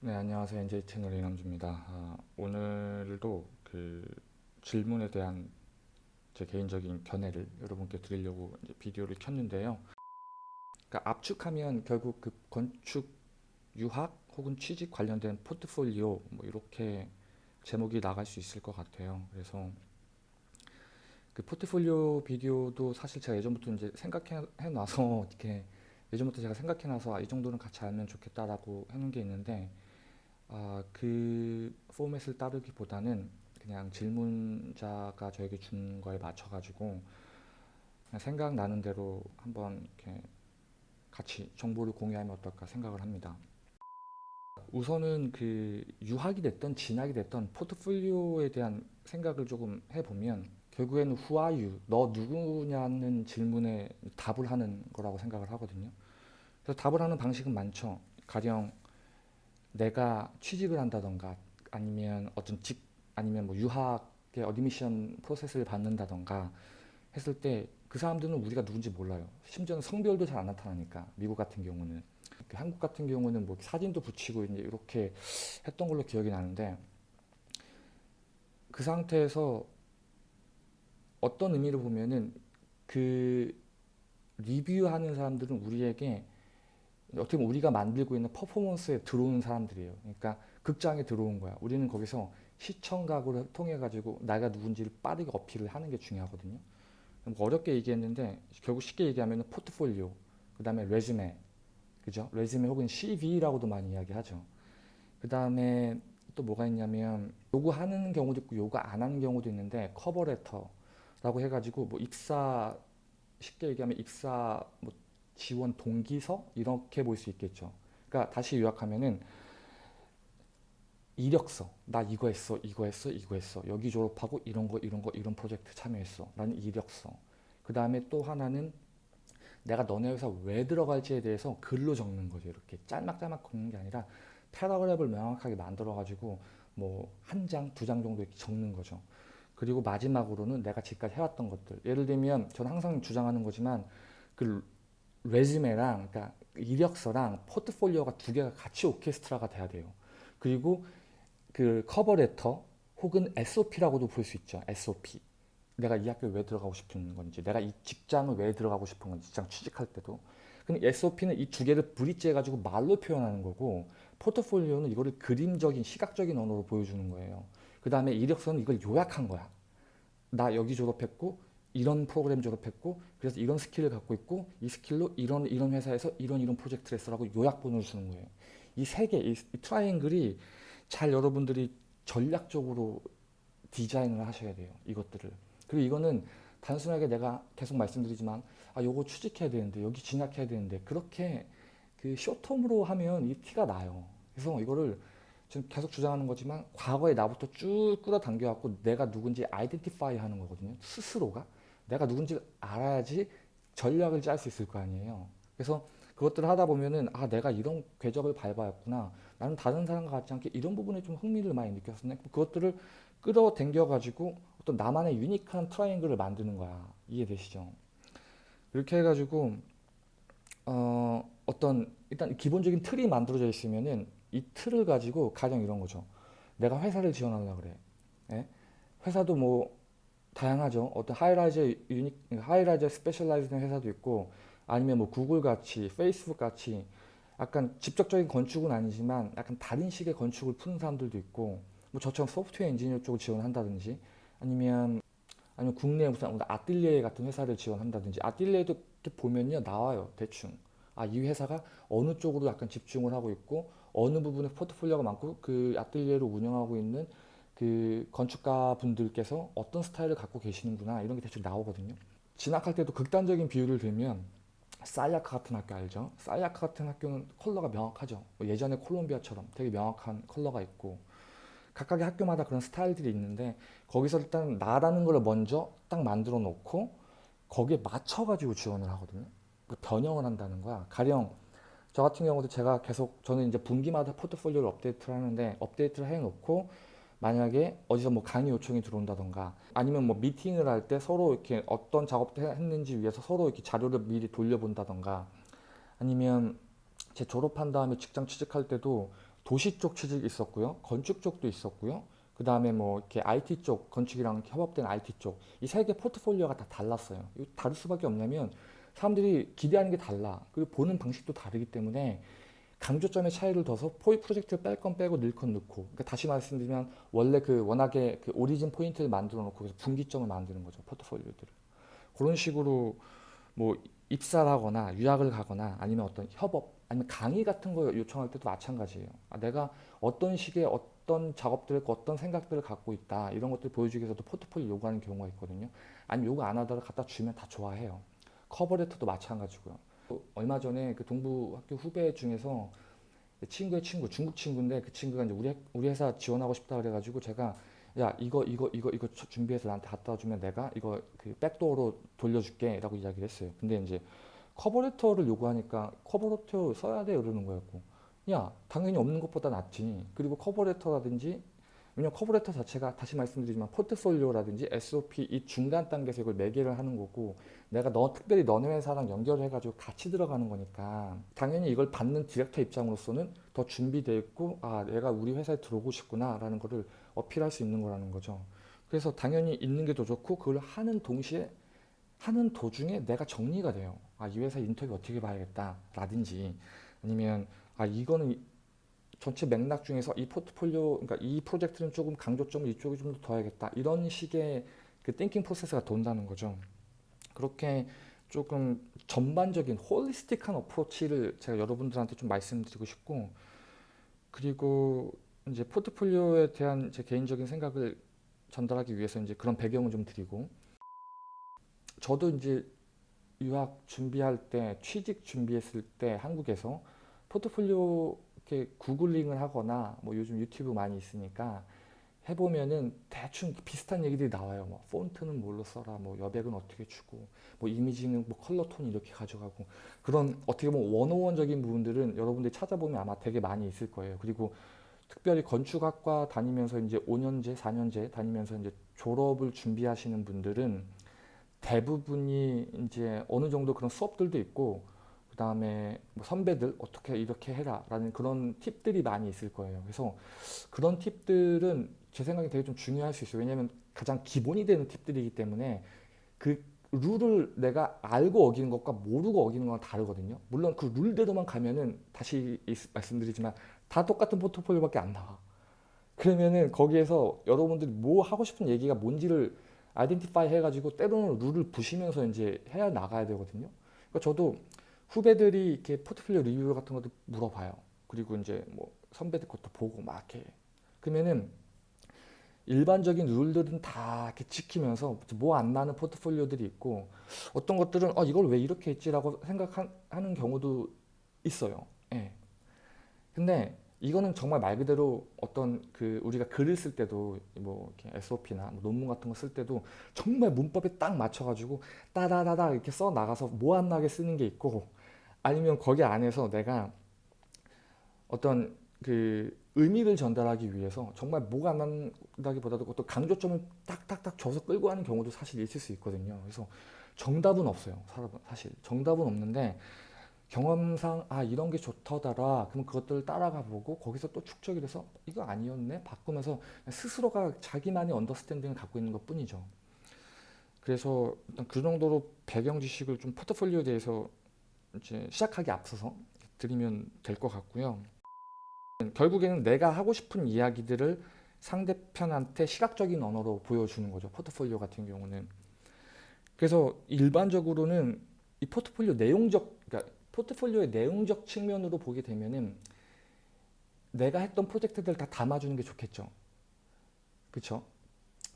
네, 안녕하세요. NJ 채널 이남주입니다. 아, 오늘도 그 질문에 대한 제 개인적인 견해를 여러분께 드리려고 비디오를 켰는데요. 그러니까 압축하면 결국 그 건축 유학 혹은 취직 관련된 포트폴리오 뭐 이렇게 제목이 나갈 수 있을 것 같아요. 그래서 그 포트폴리오 비디오도 사실 제가 예전부터 이제 생각해 놔서 이렇게 예전부터 제가 생각해 놔서 아, 이 정도는 같이 알면 좋겠다라고 해놓은 게 있는데 아, 그 포맷을 따르기보다는 그냥 질문자가 저에게 준 거에 맞춰가지고 생각나는 대로 한번 이렇게 같이 정보를 공유하면 어떨까 생각을 합니다. 우선은 그 유학이 됐던 진학이 됐던 포트폴리오에 대한 생각을 조금 해보면 결국에는 you? 너 누구냐는 질문에 답을 하는 거라고 생각을 하거든요. 그래서 답을 하는 방식은 많죠. 가령 내가 취직을 한다던가 아니면 어떤 직 아니면 뭐 유학의 admission process를 받는다던가 했을 때 그 사람들은 우리가 누군지 몰라요. 심지어는 성별도 잘 안 나타나니까 미국 같은 경우는 한국 같은 경우는 뭐 사진도 붙이고 이제 이렇게 했던 걸로 기억이 나는데 그 상태에서 어떤 의미를 보면은 그 리뷰하는 사람들은 우리에게 어떻게 보면 우리가 만들고 있는 퍼포먼스에 들어오는 사람들이에요. 그러니까 극장에 들어온 거야. 우리는 거기서 시청각을 통해 가지고 내가 누군지를 빠르게 어필을 하는 게 중요하거든요. 어렵게 얘기했는데 결국 쉽게 얘기하면 포트폴리오, 그 다음에 레즈메, 그죠? 레즈메 혹은 CV라고도 많이 이야기하죠. 그 다음에 또 뭐가 있냐면 요구하는 경우도 있고 요구 안 하는 경우도 있는데 커버레터라고 해가지고 뭐 입사 쉽게 얘기하면 입사 뭐 지원 동기서 이렇게 볼 수 있겠죠. 그러니까 다시 요약하면은 이력서 나 이거 했어 이거 했어 이거 했어. 여기 졸업하고 이런 거 이런 거 이런 프로젝트 참여했어. 라는 이력서. 그 다음에 또 하나는 내가 너네 회사 왜 들어갈지에 대해서 글로 적는 거죠. 이렇게 짤막짤막 적는 게 아니라 paragraph를 명확하게 만들어 가지고 뭐 한 장 두 장 정도 이렇게 적는 거죠. 그리고 마지막으로는 내가 지금까지 해왔던 것들. 예를 들면 저는 항상 주장하는 거지만 그 résumé랑 그러니까 이력서랑 포트폴리오가 두 개가 같이 오케스트라가 돼야 돼요. 그리고 그 cover letter 혹은 SOP라고도 볼 수 있죠. SOP. 내가 이 학교에 왜 들어가고 싶은 건지, 내가 이 직장을 왜 들어가고 싶은 건지, 직장 취직할 때도. 근데 SOP는 이 두 개를 bridge 해가지고 말로 표현하는 거고, 포트폴리오는 이거를 그림적인, 시각적인 언어로 보여주는 거예요. 그 다음에 이력서는 이걸 요약한 거야. 나 여기 졸업했고, 이런 프로그램 졸업했고 그래서 이런 스킬을 갖고 있고 이 스킬로 이런 이런 회사에서 이런 이런 프로젝트를 했어라고 요약본을 주는 거예요. 이 세 개, 이, 이 트라이앵글이 잘 여러분들이 전략적으로 디자인을 하셔야 돼요. 이것들을. 그리고 이거는 단순하게 내가 계속 말씀드리지만 아 요거 취직해야 되는데 여기 진학해야 되는데 그렇게 그 쇼텀으로 하면 이 티가 나요. 그래서 이거를 지금 계속 주장하는 거지만 과거에 나부터 쭉 끌어당겨 갖고 내가 누군지 아이덴티파이 하는 거거든요. 스스로가. 내가 누군지 알아야지 전략을 짤 수 있을 거 아니에요. 그래서 그것들을 하다 보면은 아 내가 이런 궤적을 밟아왔구나. 나는 다른 사람과 같지 않게 이런 부분에 좀 흥미를 많이 느꼈었네. 그것들을 끌어당겨 가지고 어떤 나만의 unique한 트라이앵글을 만드는 거야. 이해되시죠? 이렇게 해가지고 어, 어떤 일단 기본적인 틀이 만들어져 있으면은 이 틀을 가지고 가령 이런 거죠. 내가 회사를 지원하려고 그래. 예? 회사도 뭐 다양하죠. 어떤 highly unique, highly specialized된 회사도 있고 아니면 뭐 구글 같이 페이스북 같이 약간 직접적인 건축은 아니지만 약간 다른 식의 건축을 푸는 사람들도 있고 뭐 저처럼 소프트웨어 엔지니어 쪽을 지원한다든지 아니면 아니면 국내 무슨 아뜰리에 같은 회사를 지원한다든지 아뜰리에도 보면요 나와요 대충 아 이 회사가 어느 쪽으로 약간 집중을 하고 있고 어느 부분에 포트폴리오가 많고 그 아뜰리에를 운영하고 있는 그 건축가 분들께서 어떤 스타일을 갖고 계시는구나 이런 게 대충 나오거든요. 진학할 때도 극단적인 비유를 들면 사이아카 같은 학교 알죠? 사이아카 같은 학교는 컬러가 명확하죠. 뭐 예전에 콜롬비아처럼 되게 명확한 컬러가 있고 각각의 학교마다 그런 스타일들이 있는데 거기서 일단 나라는 걸 먼저 딱 만들어 놓고 거기에 맞춰 가지고 지원을 하거든요. 그 변형을 한다는 거야. 가령 저 같은 경우도 제가 계속 저는 이제 분기마다 포트폴리오를 업데이트를 하는데 업데이트를 해 놓고 만약에 어디서 뭐 강의 요청이 들어온다던가 아니면 뭐 미팅을 할 때 서로 이렇게 어떤 작업을 했는지 위해서 서로 이렇게 자료를 미리 돌려본다던가 아니면 제 졸업한 다음에 직장 취직할 때도 도시 쪽 취직이 있었고요. 건축 쪽도 있었고요. 그 다음에 뭐 이렇게 IT 쪽, 건축이랑 협업된 IT 쪽. 이 세 개 포트폴리오가 다 달랐어요. 다를 수밖에 없냐면 사람들이 기대하는 게 달라. 그리고 보는 방식도 다르기 때문에 강조점의 차이를 둬서 포이 프로젝트를 뺄 건 빼고 넣을 건 넣고. 그러니까 다시 말씀드리면 원래 그 워낙에 그 오리진 포인트를 만들어 놓고 그래서 분기점을 만드는 거죠. 포트폴리오들을. 그런 식으로 뭐 입사를 하거나 유학을 가거나 아니면 어떤 협업 아니면 강의 같은 거 요청할 때도 마찬가지예요. 아, 내가 어떤 식의 어떤 작업들을 어떤 생각들을 갖고 있다 이런 것들 보여주기 위해서도 포트폴리오 요구하는 경우가 있거든요. 아니면 요구 안 하더라도 갖다 주면 다 좋아해요. 커버레터도 마찬가지고요. 또 얼마 전에 그 동부 학교 후배 중에서 친구의 친구 중국 친구인데 그 친구가 이제 우리 학- 우리 회사 지원하고 싶다 그래가지고 제가 야 이거 이거 이거 이거 저- 준비해서 나한테 갖다 주면 내가 이거 그 backdoor로 돌려줄게라고 이야기를 했어요. 근데 이제 cover letter를 요구하니까 cover letter 써야 돼 이러는 거였고 야 당연히 없는 것보다 낫지 그리고 cover letter라든지 왜냐면 cover letter 자체가 다시 말씀드리지만 포트폴리오라든지 SOP 이 중간 단계에서 이걸 매개를 하는 거고 내가 너 특별히 너네 회사랑 연결해 가지고 같이 들어가는 거니까 당연히 이걸 받는 디렉터 입장으로서는 더 준비돼 있고 아 얘가 우리 회사에 들어오고 싶구나 라는 거를 어필할 수 있는 거라는 거죠. 그래서 당연히 있는 게 더 좋고 그걸 하는 동시에 하는 도중에 내가 정리가 돼요. 아, 이 회사 인터뷰 어떻게 봐야겠다 라든지 아니면 아, 이거는 이- 전체 맥락 중에서 이 포트폴리오, 그러니까 이 프로젝트는 조금 강조점을 이쪽에 좀 더 둬야겠다. 이런 식의 그 thinking process가 돈다는 거죠. 그렇게 조금 전반적인 holistic한 approach를 제가 여러분들한테 좀 말씀드리고 싶고 그리고 이제 포트폴리오에 대한 제 개인적인 생각을 전달하기 위해서 이제 그런 배경을 좀 드리고 저도 이제 유학 준비할 때 취직 준비했을 때 한국에서 포트폴리오 이렇게 구글링을 하거나 뭐 요즘 유튜브 많이 있으니까 해보면은 대충 비슷한 얘기들이 나와요. 뭐 폰트는 뭘로 써라, 뭐 여백은 어떻게 주고, 뭐 이미지는 뭐 컬러 톤 이렇게 가져가고 그런 어떻게 보면 원오원적인 부분들은 여러분들이 찾아보면 아마 되게 많이 있을 거예요. 그리고 특별히 건축학과 다니면서 이제 5년제, 4년제 다니면서 이제 졸업을 준비하시는 분들은 대부분이 이제 어느 정도 그런 수업들도 있고 그 다음에 뭐 선배들 어떻게 이렇게 해라라는 그런 팁들이 많이 있을 거예요. 그래서 그런 팁들은 제 생각에 되게 좀 중요할 수 있어요. 왜냐하면 가장 기본이 되는 팁들이기 때문에 그 룰을 내가 알고 어기는 것과 모르고 어기는 건 다르거든요. 물론 그 룰대로만 가면은 다시 이- 말씀드리지만 다 똑같은 포트폴리오밖에 안 나와. 그러면은 거기에서 여러분들이 뭐 하고 싶은 얘기가 뭔지를 아이덴티파이 해가지고 때로는 룰을 부시면서 이제 해야 나가야 되거든요. 그러니까 저도 후배들이 이렇게 포트폴리오 리뷰 같은 것도 물어봐요. 그리고 이제 뭐 선배들 것도 보고 막 이렇게 그러면은 일반적인 룰들은 다 이렇게 지키면서 뭐 안 나는 포트폴리오들이 있고 어떤 것들은 어 이걸 왜 이렇게 했지라고 생각하는 경우도 있어요. 예. 근데 이거는 정말 말 그대로 어떤 그 우리가 글을 쓸 때도 뭐 이렇게 SOP나 뭐 논문 같은 거 쓸 때도 정말 문법에 딱 맞춰가지고 따다다다 이렇게 써 나가서 뭐 안 나게 쓰는 게 있고 아니면 거기 안에서 내가 어떤 그 의미를 전달하기 위해서 정말 뭐가 안 난다기보다도 어떤 강조점을 딱딱딱 줘서 끌고 가는 경우도 사실 있을 수 있거든요. 그래서 정답은 없어요. 사실 정답은 없는데 경험상 아 이런 게 좋더더라. 그럼 그것들을 따라가 보고 거기서 또 축적이 돼서 이거 아니었네 바꾸면서 스스로가 자기만의 언더스탠딩을 갖고 있는 것 뿐이죠. 그래서 그 정도로 배경 지식을 좀 포트폴리오에 대해서 이제 시작하기 앞서서 드리면 될 것 같고요. 결국에는 내가 하고 싶은 이야기들을 상대편한테 시각적인 언어로 보여주는 거죠. 포트폴리오 같은 경우는. 그래서 일반적으로는 이 포트폴리오 내용적, 그러니까 포트폴리오의 내용적 측면으로 보게 되면은 내가 했던 프로젝트들 다 담아주는 게 좋겠죠. 그렇죠?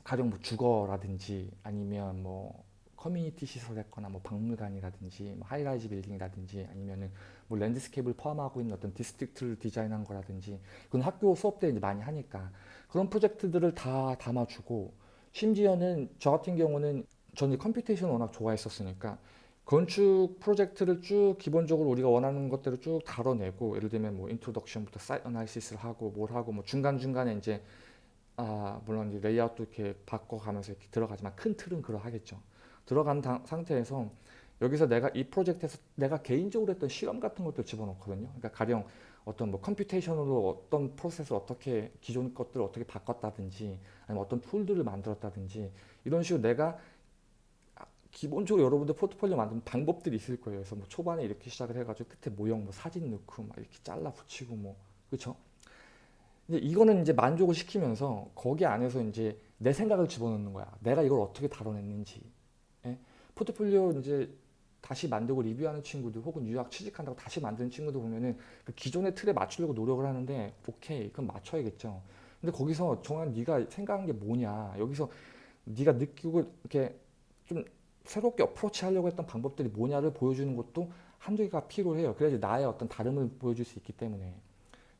가령 뭐 주거라든지 아니면 뭐 커뮤니티 시설했거나 뭐 박물관이라든지 뭐 high-rise 빌딩이라든지 아니면은 뭐 landscape를 포함하고 있는 어떤 district를 디자인한 거라든지 그건 학교 수업 때 이제 많이 하니까 그런 프로젝트들을 다 담아주고 심지어는 저 같은 경우는 저는 computation 워낙 좋아했었으니까 건축 프로젝트를 쭉 기본적으로 우리가 원하는 것대로 쭉 다뤄내고 예를 들면 뭐 introduction부터 site analysis를 하고 뭘 하고 뭐 중간중간에 이제 아 물론 이제 레이아웃도 이렇게 바꿔가면서 이렇게 들어가지만 큰 틀은 그러하겠죠. 들어간 당- 상태에서 여기서 내가 이 프로젝트에서 내가 개인적으로 했던 실험 같은 것들 집어넣거든요. 그러니까 가령 어떤 뭐 computation으로 어떤 프로세스를 어떻게 기존 것들을 어떻게 바꿨다든지 아니면 어떤 tool들을 만들었다든지 이런 식으로 내가 기본적으로 여러분들 포트폴리오 만드는 방법들이 있을 거예요. 그래서 뭐 초반에 이렇게 시작을 해가지고 끝에 모형 뭐 사진 넣고 막 이렇게 잘라 붙이고 뭐 그렇죠? 이제 이거는 이제 만족을 시키면서 거기 안에서 이제 내 생각을 집어넣는 거야. 내가 이걸 어떻게 다뤄냈는지. 예? 포트폴리오 이제 다시 만들고 리뷰하는 친구들 혹은 유학 취직한다고 다시 만드는 친구들 보면은 그 기존의 틀에 맞추려고 노력을 하는데 오케이 그럼 맞춰야겠죠. 근데 거기서 정한 네가 생각한 게 뭐냐 여기서 네가 느끼고 이렇게 좀 새롭게 어프로치 하려고 했던 방법들이 뭐냐를 보여주는 것도 한두 개가 필요해요. 그래야지 나의 어떤 다름을 보여줄 수 있기 때문에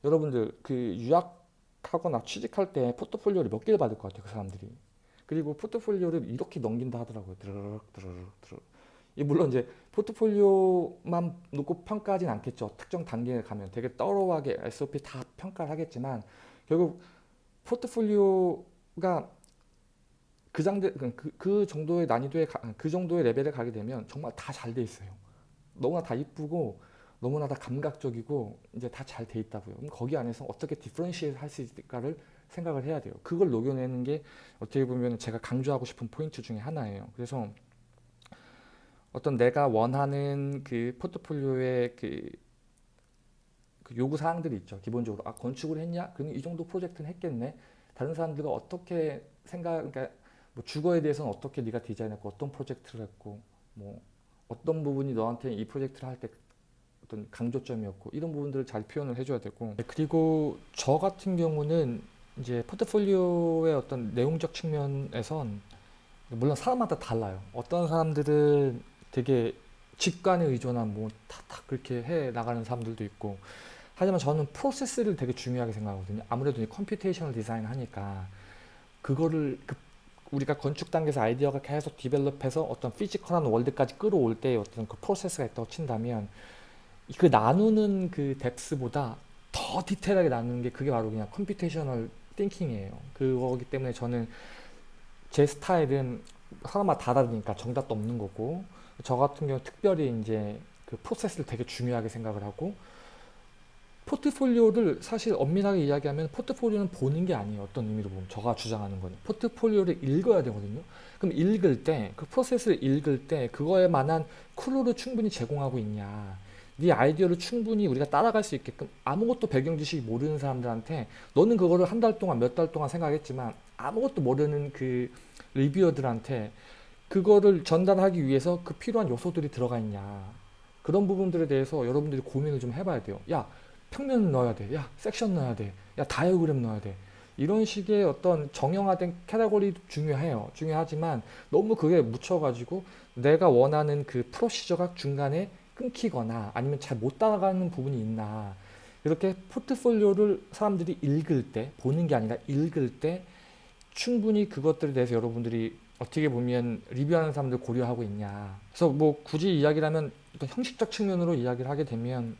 여러분들 그 유학하거나 취직할 때 포트폴리오를 몇 개를 받을 것 같아요. 그 사람들이. 그리고 포트폴리오를 이렇게 넘긴다 하더라고요. 드르륵 드르륵 드르륵. 이 물론 이제 포트폴리오만 놓고 평가하진 않겠죠. 특정 단계에 가면 되게 떨어하게 SOP 다 평가를 하겠지만 결국 포트폴리오가 그, 장대, 그, 그 정도의 난이도의 그 정도의 레벨에 가게 되면 정말 다 잘 돼 있어요. 너무나 다 이쁘고 너무나 다 감각적이고 이제 다 잘 돼 있다고요. 그럼 거기 안에서 어떻게 differentiate 할 수 있을까를 생각을 해야 돼요. 그걸 녹여내는 게 어떻게 보면 제가 강조하고 싶은 포인트 중에 하나예요. 그래서 어떤 내가 원하는 그 포트폴리오의 그, 그 요구 사항들이 있죠. 기본적으로 아 건축을 했냐? 그러면 이 정도 프로젝트는 했겠네. 다른 사람들과 어떻게 생각, 그러니까 뭐 주거에 대해서는 어떻게 네가 디자인했고 어떤 프로젝트를 했고 뭐 어떤 부분이 너한테 이 프로젝트를 할 때 어떤 강조점이었고 이런 부분들을 잘 표현을 해줘야 되고 네, 그리고 저 같은 경우는 이제 포트폴리오의 어떤 내용적 측면에선 물론 사람마다 달라요. 어떤 사람들은 되게 직관에 의존한 뭐 탁탁 그렇게 해 나가는 사람들도 있고 하지만 저는 프로세스를 되게 중요하게 생각하거든요. 아무래도 이 computational design 하니까 그거를 그 우리가 건축 단계에서 아이디어가 계속 develop해서 어떤 physical한 world까지 끌어올 때 어떤 그 프로세스가 있다고 친다면 그 나누는 그 depth보다 더 디테일하게 나누는 게 그게 바로 그냥 computational thinking이에요. 그거기 때문에 저는 제 스타일은 사람마다 다르니까 정답도 없는 거고 저 같은 경우 특별히 이제 그 프로세스를 되게 중요하게 생각을 하고 포트폴리오를 사실 엄밀하게 이야기하면 포트폴리오는 보는 게 아니에요. 어떤 의미로 보면 저가 주장하는 거는 포트폴리오를 읽어야 되거든요. 그럼 읽을 때 그 프로세스를 읽을 때 그거에 만한 클루를 충분히 제공하고 있냐 네 아이디어를 충분히 우리가 따라갈 수 있게끔 아무것도 배경 지식이 모르는 사람들한테 너는 그거를 한 달 동안 몇 달 동안 생각했지만 아무것도 모르는 그 리뷰어들한테 그거를 전달하기 위해서 그 필요한 요소들이 들어가 있냐. 그런 부분들에 대해서 여러분들이 고민을 좀 해봐야 돼요. 야 평면 넣어야 돼야 섹션 넣어야 돼야 다이어그램 넣어야 돼. 이런 식의 어떤 정형화된 캐러고리도 중요해요. 중요하지만 너무 그게 묻혀가지고 내가 원하는 그 프로시저가 중간에 끊기거나 아니면 잘 못 따라가는 부분이 있나. 이렇게 포트폴리오를 사람들이 읽을 때 보는 게 아니라 읽을 때 충분히 그것들에 대해서 여러분들이 어떻게 보면 리뷰하는 사람들 고려하고 있냐. 그래서 뭐 굳이 이야기를 하면 형식적 측면으로 이야기를 하게 되면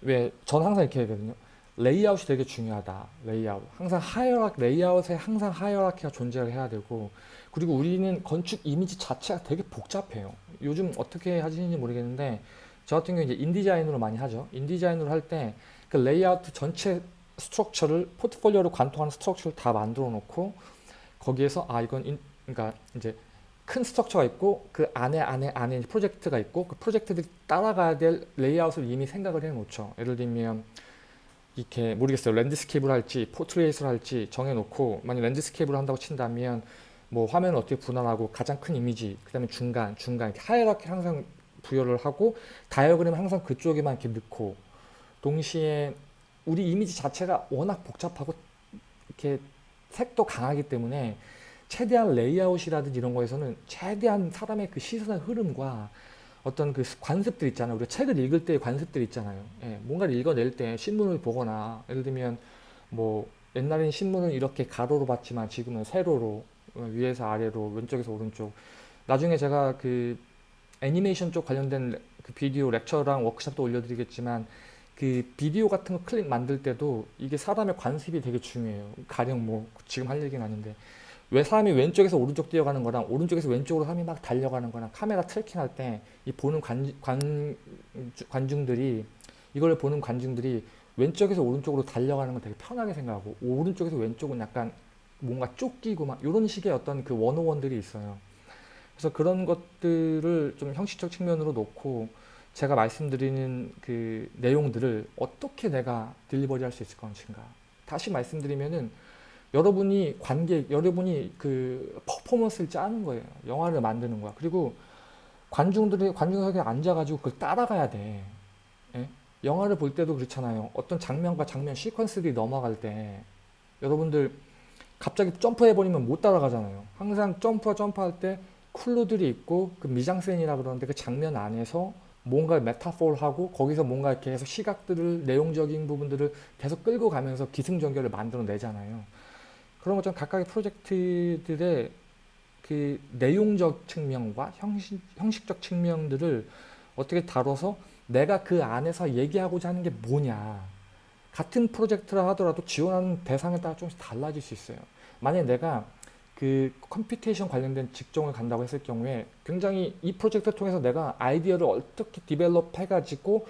왜 저는 항상 이렇게 하거든요. 레이아웃이 되게 중요하다. 레이아웃. 항상 hierar 레이아웃에 항상 hierarchy가 존재를 해야 되고 그리고 우리는 건축 이미지 자체가 되게 복잡해요. 요즘 어떻게 하시는지 모르겠는데 저 같은 경우 이제 InDesign으로 많이 하죠. InDesign으로 할 때 그 레이아웃 전체 structure를 포트폴리오로 관통하는 structure를 다 만들어 놓고 거기에서 아 이건 인, 그러니까 이제 큰 structure가 있고 그 안에 안에 안에 프로젝트가 있고 그 프로젝트들이 따라가야 될 레이아웃을 이미 생각을 해 놓죠. 예를 들면 이렇게 모르겠어요. landscape를 할지 portrait를 할지 정해놓고 만약 landscape를 한다고 친다면 뭐 화면을 어떻게 분할하고 가장 큰 이미지 그 다음에 중간 중간 이렇게 hierarchy 항상 부여를 하고 다이어그램을 항상 그쪽에만 이렇게 넣고 동시에 우리 이미지 자체가 워낙 복잡하고 이렇게 색도 강하기 때문에 최대한 레이아웃이라든지 이런 거에서는 최대한 사람의 그 시선의 흐름과 어떤 그 관습들 있잖아요. 우리가 책을 읽을 때의 관습들 있잖아요. 예, 뭔가를 읽어낼 때 신문을 보거나 예를 들면 뭐 옛날에는 신문을 이렇게 가로로 봤지만 지금은 세로로 어, 위에서 아래로 왼쪽에서 오른쪽 나중에 제가 그 애니메이션 쪽 관련된 그 video lecture랑 워크샵도 올려드리겠지만 그 비디오 같은 거 클립 만들 때도 이게 사람의 관습이 되게 중요해요. 가령 뭐 지금 할 얘기는 아닌데 왜 사람이 왼쪽에서 오른쪽 뛰어가는 거랑 오른쪽에서 왼쪽으로 사람이 막 달려가는 거랑 카메라 tracking 할 때 이 보는 관, 관, 관중들이 이걸 보는 관중들이 왼쪽에서 오른쪽으로 달려가는 건 되게 편하게 생각하고 오른쪽에서 왼쪽은 약간 뭔가 쫓기고 막 이런 식의 어떤 그 원오원들이 있어요. 그래서 그런 것들을 좀 형식적 측면으로 놓고 제가 말씀드리는 그 내용들을 어떻게 내가 딜리버리 할 수 있을 것인가. 다시 말씀드리면은 여러분이 관객, 여러분이 그 퍼포먼스를 짜는 거예요. 영화를 만드는 거야. 그리고 관중들이 관중석에 앉아가지고 그걸 따라가야 돼. 예? 영화를 볼 때도 그렇잖아요. 어떤 장면과 장면 시퀀스들이 넘어갈 때 여러분들 갑자기 점프해버리면 못 따라가잖아요. 항상 점프와 점프할 때 쿨루들이 있고 그 미장센이라 그러는데 그 장면 안에서 뭔가 메타포를 하고 거기서 뭔가 이렇게 계속 시각들을 내용적인 부분들을 계속 끌고 가면서 기승전결을 만들어내잖아요. 그런 것처럼 각각의 프로젝트들의 그 내용적 측면과 형식, 형식적 측면들을 어떻게 다뤄서 내가 그 안에서 얘기하고자 하는 게 뭐냐 같은 프로젝트라 하더라도 지원하는 대상에 따라 조금씩 달라질 수 있어요. 만약에 내가 그 computation 관련된 직종을 간다고 했을 경우에 굉장히 이 프로젝트를 통해서 내가 아이디어를 어떻게 develop 해가지고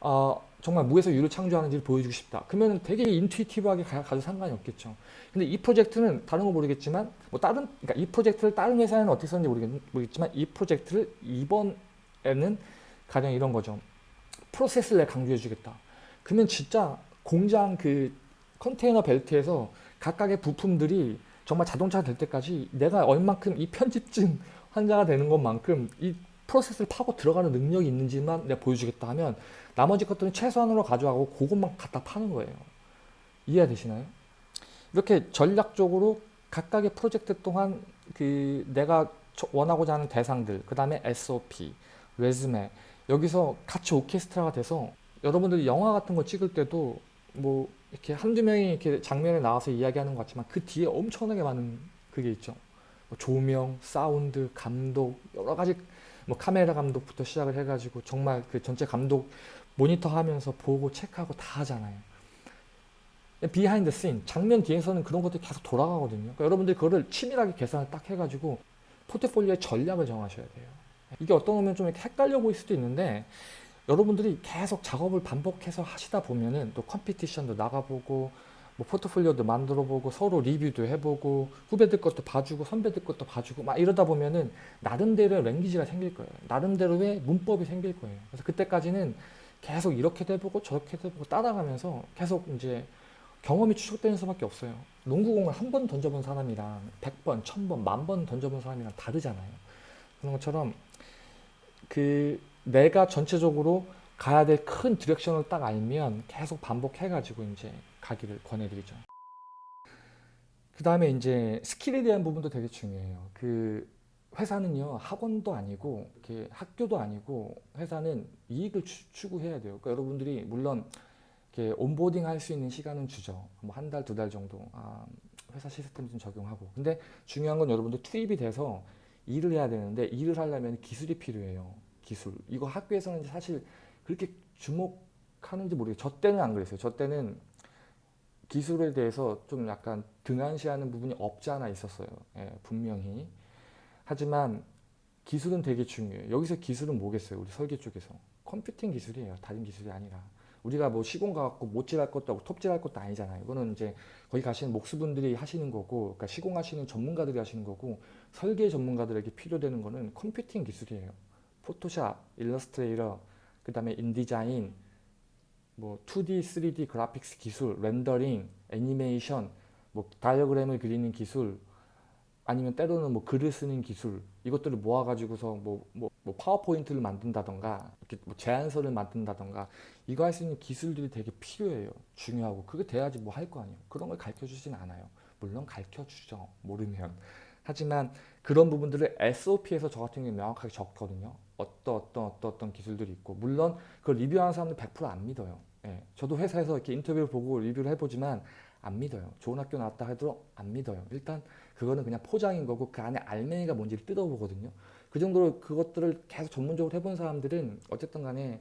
어, 정말 무에서 유를 창조하는지를 보여주고 싶다. 그러면 되게 intuitive하게 가, 도 상관이 없겠죠. 근데 이 프로젝트는 다른 거 모르겠지만 뭐 다른 그러니까 이 프로젝트를 다른 회사에는 어떻게 썼는지 모르겠, 모르겠지만 이 프로젝트를 이번에는 가령 이런 거죠. 프로세스를 강조해 주겠다. 그러면 진짜 공장 그 컨테이너 벨트에서 각각의 부품들이 정말 자동차가 될 때까지 내가 얼만큼 이 편집증 환자가 되는 것만큼 이 프로세스를 파고 들어가는 능력이 있는지만 내가 보여주겠다 하면 나머지 것들은 최소한으로 가져가고 그것만 갖다 파는 거예요. 이해되시나요? 이렇게 전략적으로 각각의 프로젝트 동안 그 내가 원하고자 하는 대상들, 그 다음에 SOP, 레즈메 여기서 같이 오케스트라가 돼서 여러분들이 영화 같은 거 찍을 때도 뭐 이렇게 한두 명이 이렇게 장면에 나와서 이야기하는 것 같지만 그 뒤에 엄청나게 많은 그게 있죠. 뭐 조명, 사운드, 감독 여러 가지 뭐 카메라 감독부터 시작을 해가지고 정말 그 전체 감독 모니터 하면서 보고 체크하고 다 하잖아요. behind scene 장면 뒤에서는 그런 것들이 계속 돌아가거든요. 그러니까 여러분들 그거를 치밀하게 계산을 딱 해가지고 포트폴리오의 전략을 정하셔야 돼요. 이게 어떤 면좀 이렇게 헷갈려 보일 수도 있는데 여러분들이 계속 작업을 반복해서 하시다 보면은 또 competition도 나가보고 뭐 포트폴리오도 만들어보고 서로 리뷰도 해보고 후배들 것도 봐주고 선배들 것도 봐주고 막 이러다 보면은 나름대로의 language가 생길 거예요. 나름대로의 문법이 생길 거예요. 그래서 그때까지는 계속 이렇게도 해보고 저렇게도 해보고 따라가면서 계속 이제 경험이 축적되는 수밖에 없어요. 농구공을 한 번 던져본 사람이랑 100번, 1000번, 만 번 던져본 사람이랑 다르잖아요. 그런 것처럼 그 내가 전체적으로 가야 될 큰 direction을 딱 알면 계속 반복해가지고 이제 가기를 권해드리죠. 그 다음에 이제 스킬에 대한 부분도 되게 중요해요. 그 회사는요 학원도 아니고 이렇게 학교도 아니고 회사는 이익을 추, 구해야 돼요. 그러니까 여러분들이 물론 이렇게 온보딩 할 수 있는 시간은 주죠. 뭐 한 달, 두 달 정도 아, 회사 시스템 좀 적용하고. 근데 중요한 건 여러분들 투입이 돼서 일을 해야 되는데 일을 하려면 기술이 필요해요. 기술. 이거 학교에서는 사실 그렇게 주목하는지 모르겠어요. 저 때는 안 그랬어요. 저 때는 기술에 대해서 좀 약간 등한시하는 부분이 없지 않아 있었어요. 예, 분명히. 하지만 기술은 되게 중요해요. 여기서 기술은 뭐겠어요? 우리 설계 쪽에서. 컴퓨팅 기술이에요. 다른 기술이 아니라. 우리가 뭐 시공 가갖고 못질할 것도 하고 톱질할 것도 아니잖아요. 이거는 이제 거기 가시는 목수분들이 하시는 거고, 그러니까 시공하시는 전문가들이 하시는 거고, 설계 전문가들에게 필요되는 거는 컴퓨팅 기술이에요. Photoshop, Illustrator, 그 다음에 InDesign, 뭐 2D, 3D 그래픽스 기술, 렌더링, 애니메이션, 뭐 다이어그램을 그리는 기술, 아니면 때로는 뭐 글을 쓰는 기술 이것들을 모아 가지고서 뭐, 뭐, 뭐 PowerPoint를 만든다던가 이렇게 뭐 제안서를 만든다던가 이거 할 수 있는 기술들이 되게 필요해요. 중요하고. 그게 돼야지 뭐 할 거 아니에요. 그런 걸 가르쳐 주진 않아요. 물론 가르쳐 주죠. 모르면. 하지만 그런 부분들을 SOP에서 저 같은 경우에 명확하게 적거든요 어떤 어떤 어떤 어떤 기술들이 있고 물론 그걸 리뷰하는 사람들 100%안 믿어요 예, 저도 회사에서 이렇게 인터뷰를 보고 리뷰를 해보지만 안 믿어요 좋은 학교 나왔다 해도 안 믿어요 일단 그거는 그냥 포장인 거고 그 안에 알맹이가 뭔지를 뜯어보거든요. 그 정도로 그것들을 계속 전문적으로 해본 사람들은 어쨌든 간에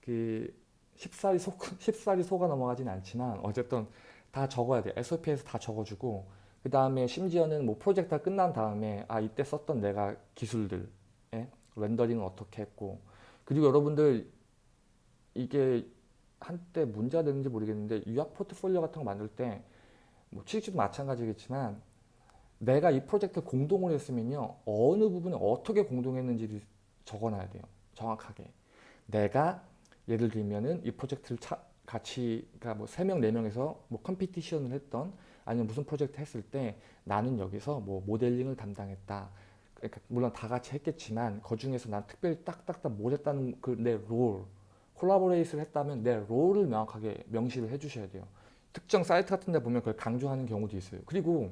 그 쉽사리 속, 쉽사리 속아 넘어가진 않지만 어쨌든 다 적어야 돼. SOP에서 다 적어주고 그 다음에 심지어는 뭐 프로젝트 가 끝난 다음에 아 이때 썼던 내가 기술들 예? 렌더링은 어떻게 했고. 그리고 여러분들 이게 한때 문제가 됐는지 모르겠는데 유학 포트폴리오 같은 거 만들 때 뭐 취직도 마찬가지겠지만 내가 이 프로젝트 공동을 했으면요. 어느 부분에 어떻게 공동했는지를 적어놔야 돼요. 정확하게. 내가 예를 들면은 이 프로젝트를 차, 같이 그러니까 뭐세명 네명에서 뭐 competition을 했던 아니면 무슨 프로젝트 했을 때 나는 여기서 뭐 모델링을 담당했다 그러니까 물론 다 같이 했겠지만 그 중에서 난 특별히 딱딱딱 뭘 했다는 그 내 role, collaborate를 했다면 내 role을 명확하게 명시를 해주셔야 돼요. 특정 사이트 같은 데 보면 그걸 강조하는 경우도 있어요. 그리고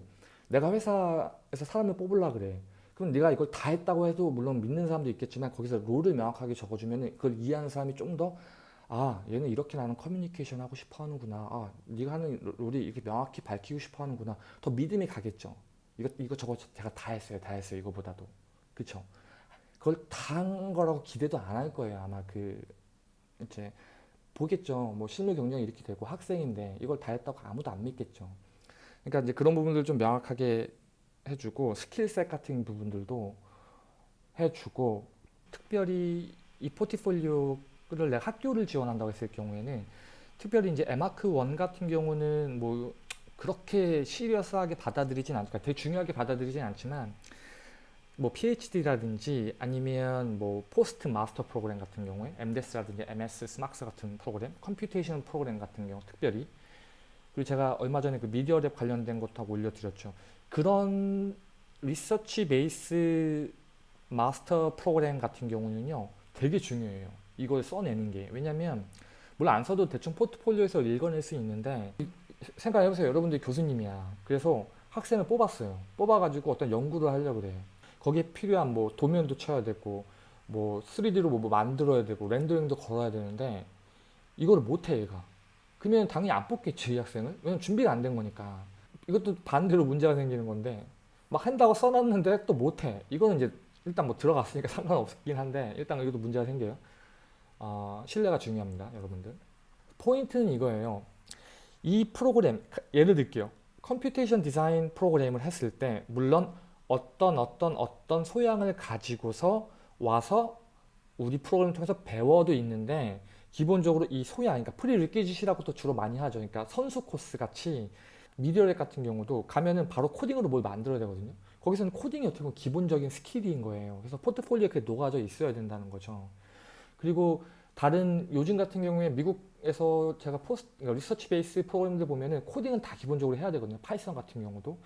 내가 회사에서 사람을 뽑으려 그래. 그럼 네가 이걸 다 했다고 해도 물론 믿는 사람도 있겠지만 거기서 롤을 명확하게 적어주면 그걸 이해하는 사람이 좀 더 아 얘는 이렇게 나는 커뮤니케이션 하고 싶어 하는구나. 아 네가 하는 롤이 이렇게 명확히 밝히고 싶어 하는구나. 더 믿음이 가겠죠. 이거 이거 저거 제가 다 했어요, 다 했어요. 이거보다도 그쵸? 그걸 다 한 거라고 기대도 안 할 거예요. 아마 그 이제 보겠죠. 뭐 실무 경력이 이렇게 되고 학생인데 이걸 다 했다고 아무도 안 믿겠죠. 그러니까 이제 그런 부분들 좀 명확하게 해주고 skill set 같은 부분들도 해주고 특별히 이 포트폴리오를 내가 학교를 지원한다고 했을 경우에는 특별히 이제 에마크 1 같은 경우는 뭐 그렇게 serious하게 받아들이진 않을까 되게 중요하게 받아들이진 않지만 뭐 PhD라든지 아니면 뭐 post master 프로그램 같은 경우에 MDes라든지 MS, SMArchS 같은 프로그램, computation 프로그램 같은 경우 특별히 그리고 제가 얼마 전에 그 미디어랩 관련된 것도 하고 올려드렸죠. 그런 리서치 베이스 마스터 프로그램 같은 경우는요 되게 중요해요. 이걸 써내는 게 왜냐면 물론 안 써도 대충 포트폴리오에서 읽어낼 수 있는데 생각해보세요. 여러분들이 교수님이야. 그래서 학생을 뽑았어요. 뽑아가지고 어떤 연구를 하려고 그래. 거기에 필요한 뭐 도면도 쳐야 되고 뭐 3D로 뭐 만들어야 되고 렌더링도 걸어야 되는데 이거를 못해 얘가. 그러면 당연히 안 뽑겠지 이 학생을. 왜냐면 준비가 안 된 거니까. 이것도 반대로 문제가 생기는 건데 막 한다고 써놨는데 또 못해. 이거는 이제 일단 뭐 들어갔으니까 상관없긴 한데 일단 이것도 문제가 생겨요. 어, 신뢰가 중요합니다 여러분들. 포인트는 이거예요. 이 프로그램 예를 들게요. computation 디자인 프로그램을 했을 때 물론 어떤 어떤 어떤 소양을 가지고서 와서 우리 프로그램을 통해서 배워도 있는데 기본적으로 이 소양, 그러니까 prerequisite이라고도 주로 많이 하죠. 그러니까 선수 코스 같이 Media Lab 같은 경우도 가면은 바로 코딩으로 뭘 만들어야 되거든요. 거기서는 코딩이 어떻게 보면 기본적인 skill인 거예요. 그래서 포트폴리오에 그게 녹아져 있어야 된다는 거죠. 그리고 다른 요즘 같은 경우에 미국 에서 제가 post 그러니까 research base 프로그램들 보면은 코딩은 다 기본적으로 해야 되거든요. Python 같은 경우도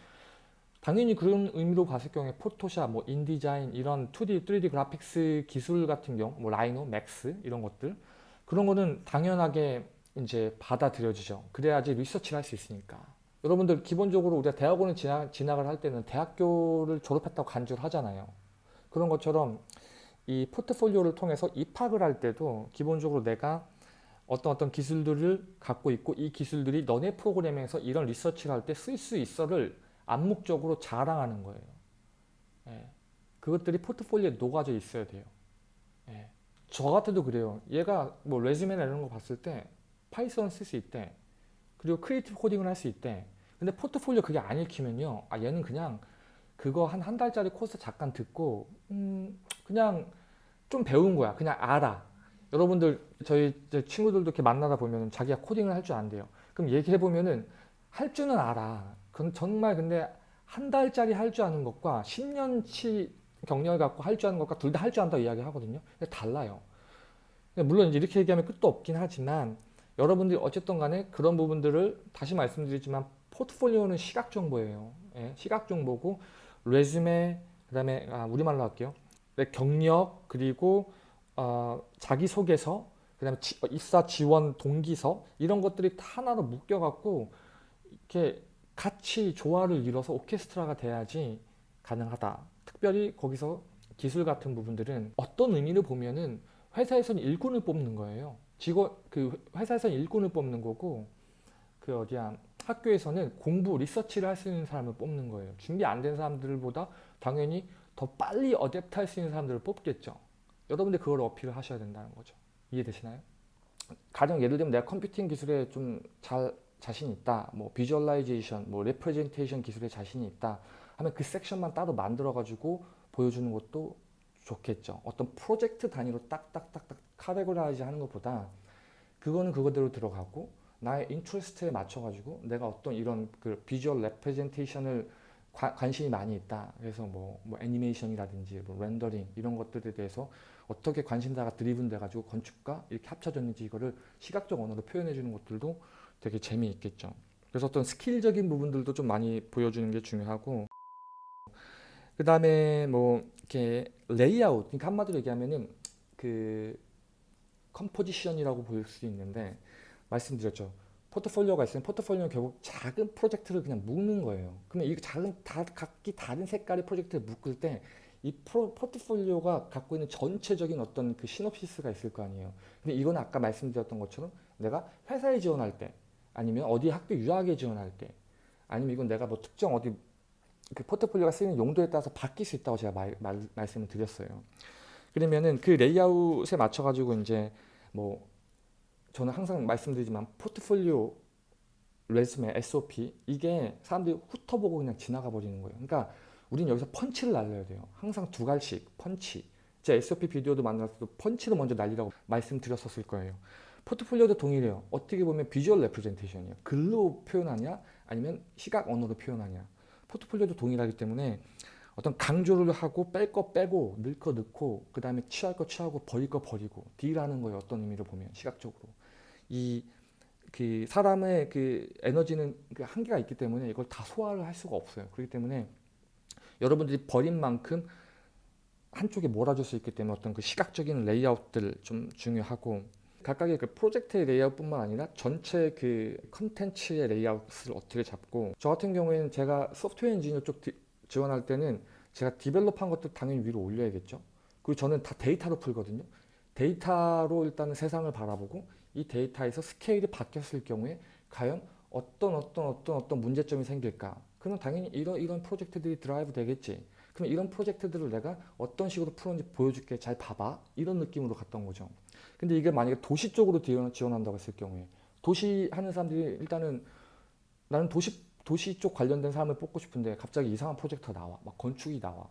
당연히 그런 의미로 봤을 경우에 Photoshop, 뭐 InDesign 이런 2D, 3D graphics 기술 같은 경우, 뭐 Rhino, Max 이런 것들 그런 거는 당연하게 이제 받아들여지죠. 그래야지 리서치를 할 수 있으니까. 여러분들 기본적으로 우리가 대학원을 진학, 진학을 할 때는 대학교를 졸업했다고 간주를 하잖아요. 그런 것처럼 이 포트폴리오를 통해서 입학을 할 때도 기본적으로 내가 어떤 어떤 기술들을 갖고 있고 이 기술들이 너네 프로그램에서 이런 리서치를 할 때 쓸 수 있어를 암묵적으로 자랑하는 거예요. 예. 그것들이 포트폴리오에 녹아져 있어야 돼요. 예. 저 같아도 그래요. 얘가 뭐 resume나 이런 거 봤을 때 Python 쓸 수 있대. 그리고 creative coding을 할 수 있대. 근데 포트폴리오 그게 안 읽히면요. 아 얘는 그냥 그거 한 한 달짜리 코스 잠깐 듣고 음 그냥 좀 배운 거야. 그냥 알아. 여러분들 저희 친구들도 이렇게 만나다 보면 자기가 코딩을 할 줄 안대요. 그럼 얘기해 보면은 할 줄은 알아. 그건 정말 근데 한 달짜리 할 줄 아는 것과 10년치 경력을 갖고 할 줄 아는 것과 둘 다 할 줄 안다고 이야기 하거든요. 근데 달라요. 물론 이제 이렇게 얘기하면 끝도 없긴 하지만 여러분들이 어쨌든 간에 그런 부분들을 다시 말씀드리지만 포트폴리오는 시각 정보예요. 예, 시각 정보고 레즈메 그다음에 아, 우리말로 할게요. 네, 경력 그리고 어, 자기소개서 그 다음에 지, 입사 지원 동기서 이런 것들이 다 하나로 묶여 갖고 이렇게 같이 조화를 이뤄서 오케스트라가 돼야지 가능하다. 특별히 거기서 기술 같은 부분들은 어떤 의미를 보면은 회사에서는 일꾼을 뽑는 거예요. 직원 그 회사에서는 일꾼을 뽑는 거고 그 어디야 학교에서는 공부 리서치를 할 수 있는 사람을 뽑는 거예요. 준비 안 된 사람들보다 당연히 더 빨리 어댑트 할 수 있는 사람들을 뽑겠죠. 여러분들 그걸 어필을 하셔야 된다는 거죠. 이해되시나요? 가령 예를 들면 내가 컴퓨팅 기술에 좀 잘 자신 있다. 뭐 visualization, 뭐 representation 기술에 자신이 있다. 하면 그 섹션만 따로 만들어 가지고 보여주는 것도 좋겠죠. 어떤 프로젝트 단위로 딱딱딱딱 categorize 하는 것보다 그거는 그거대로 들어가고 나의 interest에 맞춰 가지고 내가 어떤 이런 그 visual representation을 관심이 많이 있다. 그래서 뭐, 뭐 애니메이션이라든지 뭐 렌더링 이런 것들에 대해서 어떻게 관심사가 driven 돼가지고 건축과 이렇게 합쳐졌는지 이거를 시각적 언어로 표현해 주는 것들도 되게 재미있겠죠. 그래서 어떤 skill적인 부분들도 좀 많이 보여주는 게 중요하고 그 다음에 뭐 이렇게 레이아웃 그러니까 한마디로 얘기하면은 그 composition이라고 볼수 있는데 말씀드렸죠. 포트폴리오가 있으면 포트폴리오는 결국 작은 프로젝트를 그냥 묶는 거예요. 그러면 이 작은 다 각기 다른 색깔의 프로젝트를 묶을 때 이 포트폴리오가 갖고 있는 전체적인 어떤 그 시놉시스가 있을 거 아니에요. 근데 이건 아까 말씀드렸던 것처럼 내가 회사에 지원할 때 아니면 어디 학교 유학에 지원할 때 아니면 이건 내가 뭐 특정 어디 그 포트폴리오가 쓰이는 용도에 따라서 바뀔 수 있다고 제가 말, 말, 말씀을 드렸어요. 그러면은 그 레이아웃에 맞춰 가지고 이제 뭐 저는 항상 말씀드리지만 포트폴리오 resume SOP 이게 사람들이 훑어보고 그냥 지나가 버리는 거예요. 그러니까 우리는 여기서 펀치를 날려야 돼요. 항상 두 갈씩 펀치. 제 SOP 비디오도 만났을 때 펀치를 먼저 날리라고 말씀드렸었을 거예요. 포트폴리오도 동일해요. 어떻게 보면 visual representation이에요. 글로 표현하냐 아니면 시각 언어로 표현하냐. 포트폴리오도 동일하기 때문에 어떤 강조를 하고 뺄 거 빼고 넣을 거 넣고 그 다음에 취할 거 취하고 버릴 거 버리고 deal하는 거예요. 어떤 의미로 보면 시각적으로 이 그 사람의 그 에너지는 그 한계가 있기 때문에 이걸 다 소화를 할 수가 없어요. 그렇기 때문에 여러분들이 버린 만큼 한쪽에 몰아줄 수 있기 때문에 어떤 그 시각적인 레이아웃들 좀 중요하고 각각의 그 프로젝트의 레이아웃뿐만 아니라 전체 그 컨텐츠의 레이아웃을 어떻게 잡고 저 같은 경우에는 제가 소프트웨어 엔지니어 쪽 디, 지원할 때는 제가 develop한 것도 당연히 위로 올려야겠죠. 그리고 저는 다 데이터로 풀거든요. 데이터로 일단은 세상을 바라보고 이 데이터에서 스케일이 바뀌었을 경우에 과연 어떤 어떤 어떤 어떤 문제점이 생길까? 그러면 당연히 이런 이런 프로젝트들이 드라이브 되겠지. 그럼 이런 프로젝트들을 내가 어떤 식으로 풀었는지 보여줄게. 잘 봐봐. 이런 느낌으로 갔던 거죠. 근데 이게 만약에 도시 쪽으로 지원한다고 했을 경우에 도시 하는 사람들이 일단은 나는 도시 도시 쪽 관련된 사람을 뽑고 싶은데 갑자기 이상한 프로젝트가 나와. 막 건축이 나와.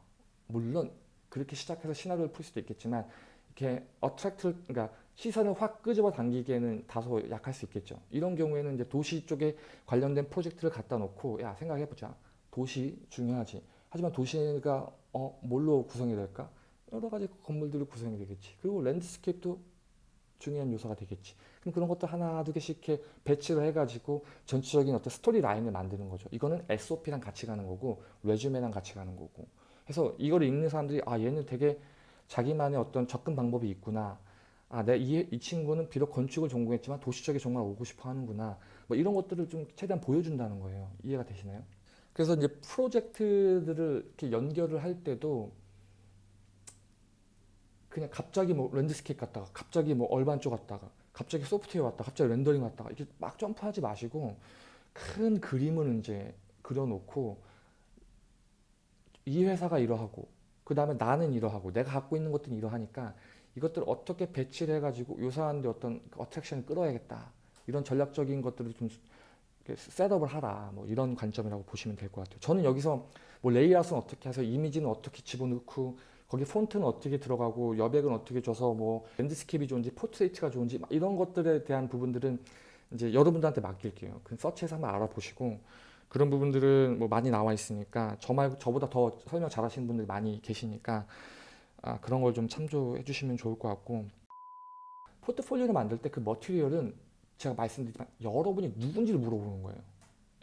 물론 그렇게 시작해서 시나리오를 풀 수도 있겠지만 이렇게 attract 그러니까 시선을 확 끄집어 당기기에는 다소 약할 수 있겠죠. 이런 경우에는 이제 도시 쪽에 관련된 프로젝트를 갖다 놓고 야 생각해보자. 도시 중요하지. 하지만 도시가 어 뭘로 구성이 될까? 여러 가지 건물들이 구성이 되겠지. 그리고 landscape도 중요한 요소가 되겠지. 그럼 그런 것도 하나 두 개씩 이렇게 배치를 해가지고 전체적인 어떤 스토리 라인을 만드는 거죠. 이거는 SOP랑 같이 가는 거고 resume랑 같이 가는 거고. 그래서 이걸 읽는 사람들이 아 얘는 되게 자기만의 어떤 접근 방법이 있구나. 아, 내 이, 이 친구는 비록 건축을 전공했지만 도시 쪽에 정말 오고 싶어 하는구나. 뭐 이런 것들을 좀 최대한 보여준다는 거예요. 이해가 되시나요? 그래서 이제 프로젝트들을 이렇게 연결을 할 때도 그냥 갑자기 뭐 landscape 갔다가 갑자기 뭐 urban 쪽 갔다가 갑자기 소프트웨어 왔다 갑자기 렌더링 왔다가 이렇게 막 점프하지 마시고 큰 그림을 이제 그려놓고 이 회사가 이러하고 그 다음에 나는 이러하고 내가 갖고 있는 것들은 이러하니까 이것들을 어떻게 배치를 해가지고 요 사람들 어떤 attraction을 끌어야겠다. 이런 전략적인 것들을 좀 setup을 하라. 뭐 이런 관점이라고 보시면 될 것 같아요. 저는 여기서 뭐 레이아웃은 어떻게 해서 이미지는 어떻게 집어넣고 거기 폰트는 어떻게 들어가고 여백은 어떻게 줘서 뭐 landscape이 좋은지 portrait가 좋은지 이런 것들에 대한 부분들은 이제 여러분들한테 맡길게요. 그 서치해서 한번 알아보시고 그런 부분들은 뭐 많이 나와 있으니까 저 말고 저보다 더 설명 잘하시는 분들이 많이 계시니까 아, 그런 걸 좀 참조해 주시면 좋을 것 같고 포트폴리오를 만들 때 그 머티리얼은 제가 말씀드리지만 여러분이 누군지를 물어보는 거예요.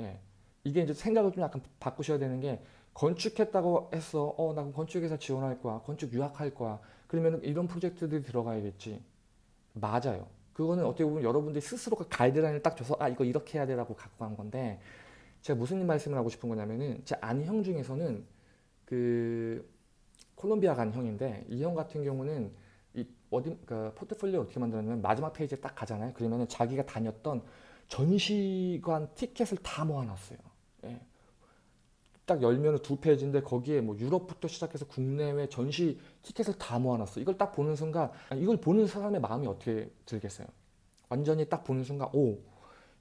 예. 이게 이제 생각을 좀 약간 바꾸셔야 되는 게 건축했다고 해서 어, 나 건축회사 지원할 거야. 건축 유학할 거야. 그러면 이런 프로젝트들이 들어가야겠지. 맞아요. 그거는 어떻게 보면 여러분들이 스스로가 가이드라인을 딱 줘서 아 이거 이렇게 해야 되라고 갖고 간 건데 제가 무슨 말씀을 하고 싶은 거냐면은 제 아는 형 중에서는 그 콜롬비아 간 형인데 이 형 같은 경우는 이 어디 그 포트폴리오 어떻게 만드냐면 마지막 페이지에 딱 가잖아요. 그러면은 자기가 다녔던 전시관 티켓을 다 모아놨어요. 예. 딱 열면 두 페이지인데 거기에 뭐 유럽부터 시작해서 국내외 전시 티켓을 다 모아놨어. 이걸 딱 보는 순간 이걸 보는 사람의 마음이 어떻게 들겠어요? 완전히 딱 보는 순간 오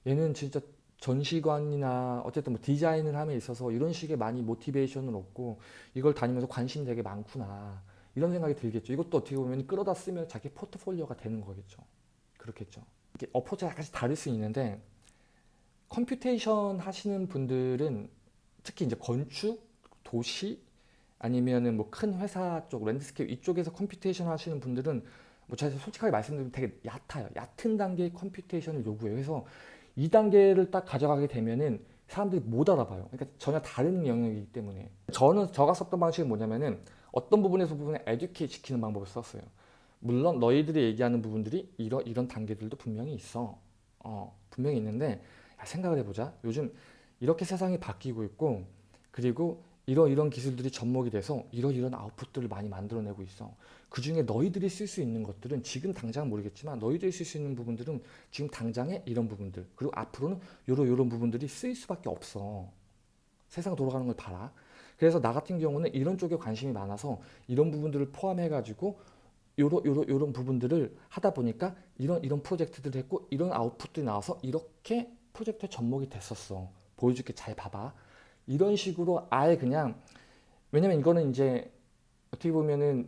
얘는 진짜 전시관이나 어쨌든 뭐 디자인을 함에 있어서 이런 식의 많이 모티베이션을 얻고 이걸 다니면서 관심이 되게 많구나 이런 생각이 들겠죠. 이것도 어떻게 보면 끌어다 쓰면 자기 포트폴리오가 되는 거겠죠. 그렇겠죠. 이게 approach가 약간씩 다를 수 있는데 computation 하시는 분들은 특히 이제 건축, 도시 아니면은 뭐 큰 회사 쪽 landscape 이쪽에서 computation 하시는 분들은 뭐 제가 솔직하게 말씀드리면 되게 얕아요. 얕은 단계의 computation을 요구해요. 그래서 이 단계를 딱 가져가게 되면은 사람들이 못 알아봐요. 그러니까 전혀 다른 영역이기 때문에 저는 저가 썼던 방식은 뭐냐면은 어떤 부분에서 부분에 에듀케이트 시키는 방법을 썼어요. 물론 너희들이 얘기하는 부분들이 이런 이런 단계들도 분명히 있어. 어, 분명히 있는데 야, 생각을 해보자. 요즘 이렇게 세상이 바뀌고 있고 그리고 이런 이런 기술들이 접목이 돼서 이런 이런 아웃풋들을 많이 만들어내고 있어. 그 중에 너희들이 쓸 수 있는 것들은 지금 당장 모르겠지만 너희들이 쓸 수 있는 부분들은 지금 당장에 이런 부분들 그리고 앞으로는 요런 요런 부분들이 쓰일 수밖에 없어. 세상 돌아가는 걸 봐라. 그래서 나 같은 경우는 이런 쪽에 관심이 많아서 이런 부분들을 포함해 가지고 요런 요런 요런 부분들을 하다 보니까 이런 이런 프로젝트들을 했고 이런 output들이 나와서 이렇게 프로젝트에 접목이 됐었어. 보여줄게 잘 봐봐. 이런 식으로 아예 그냥 왜냐면 이거는 이제 어떻게 보면은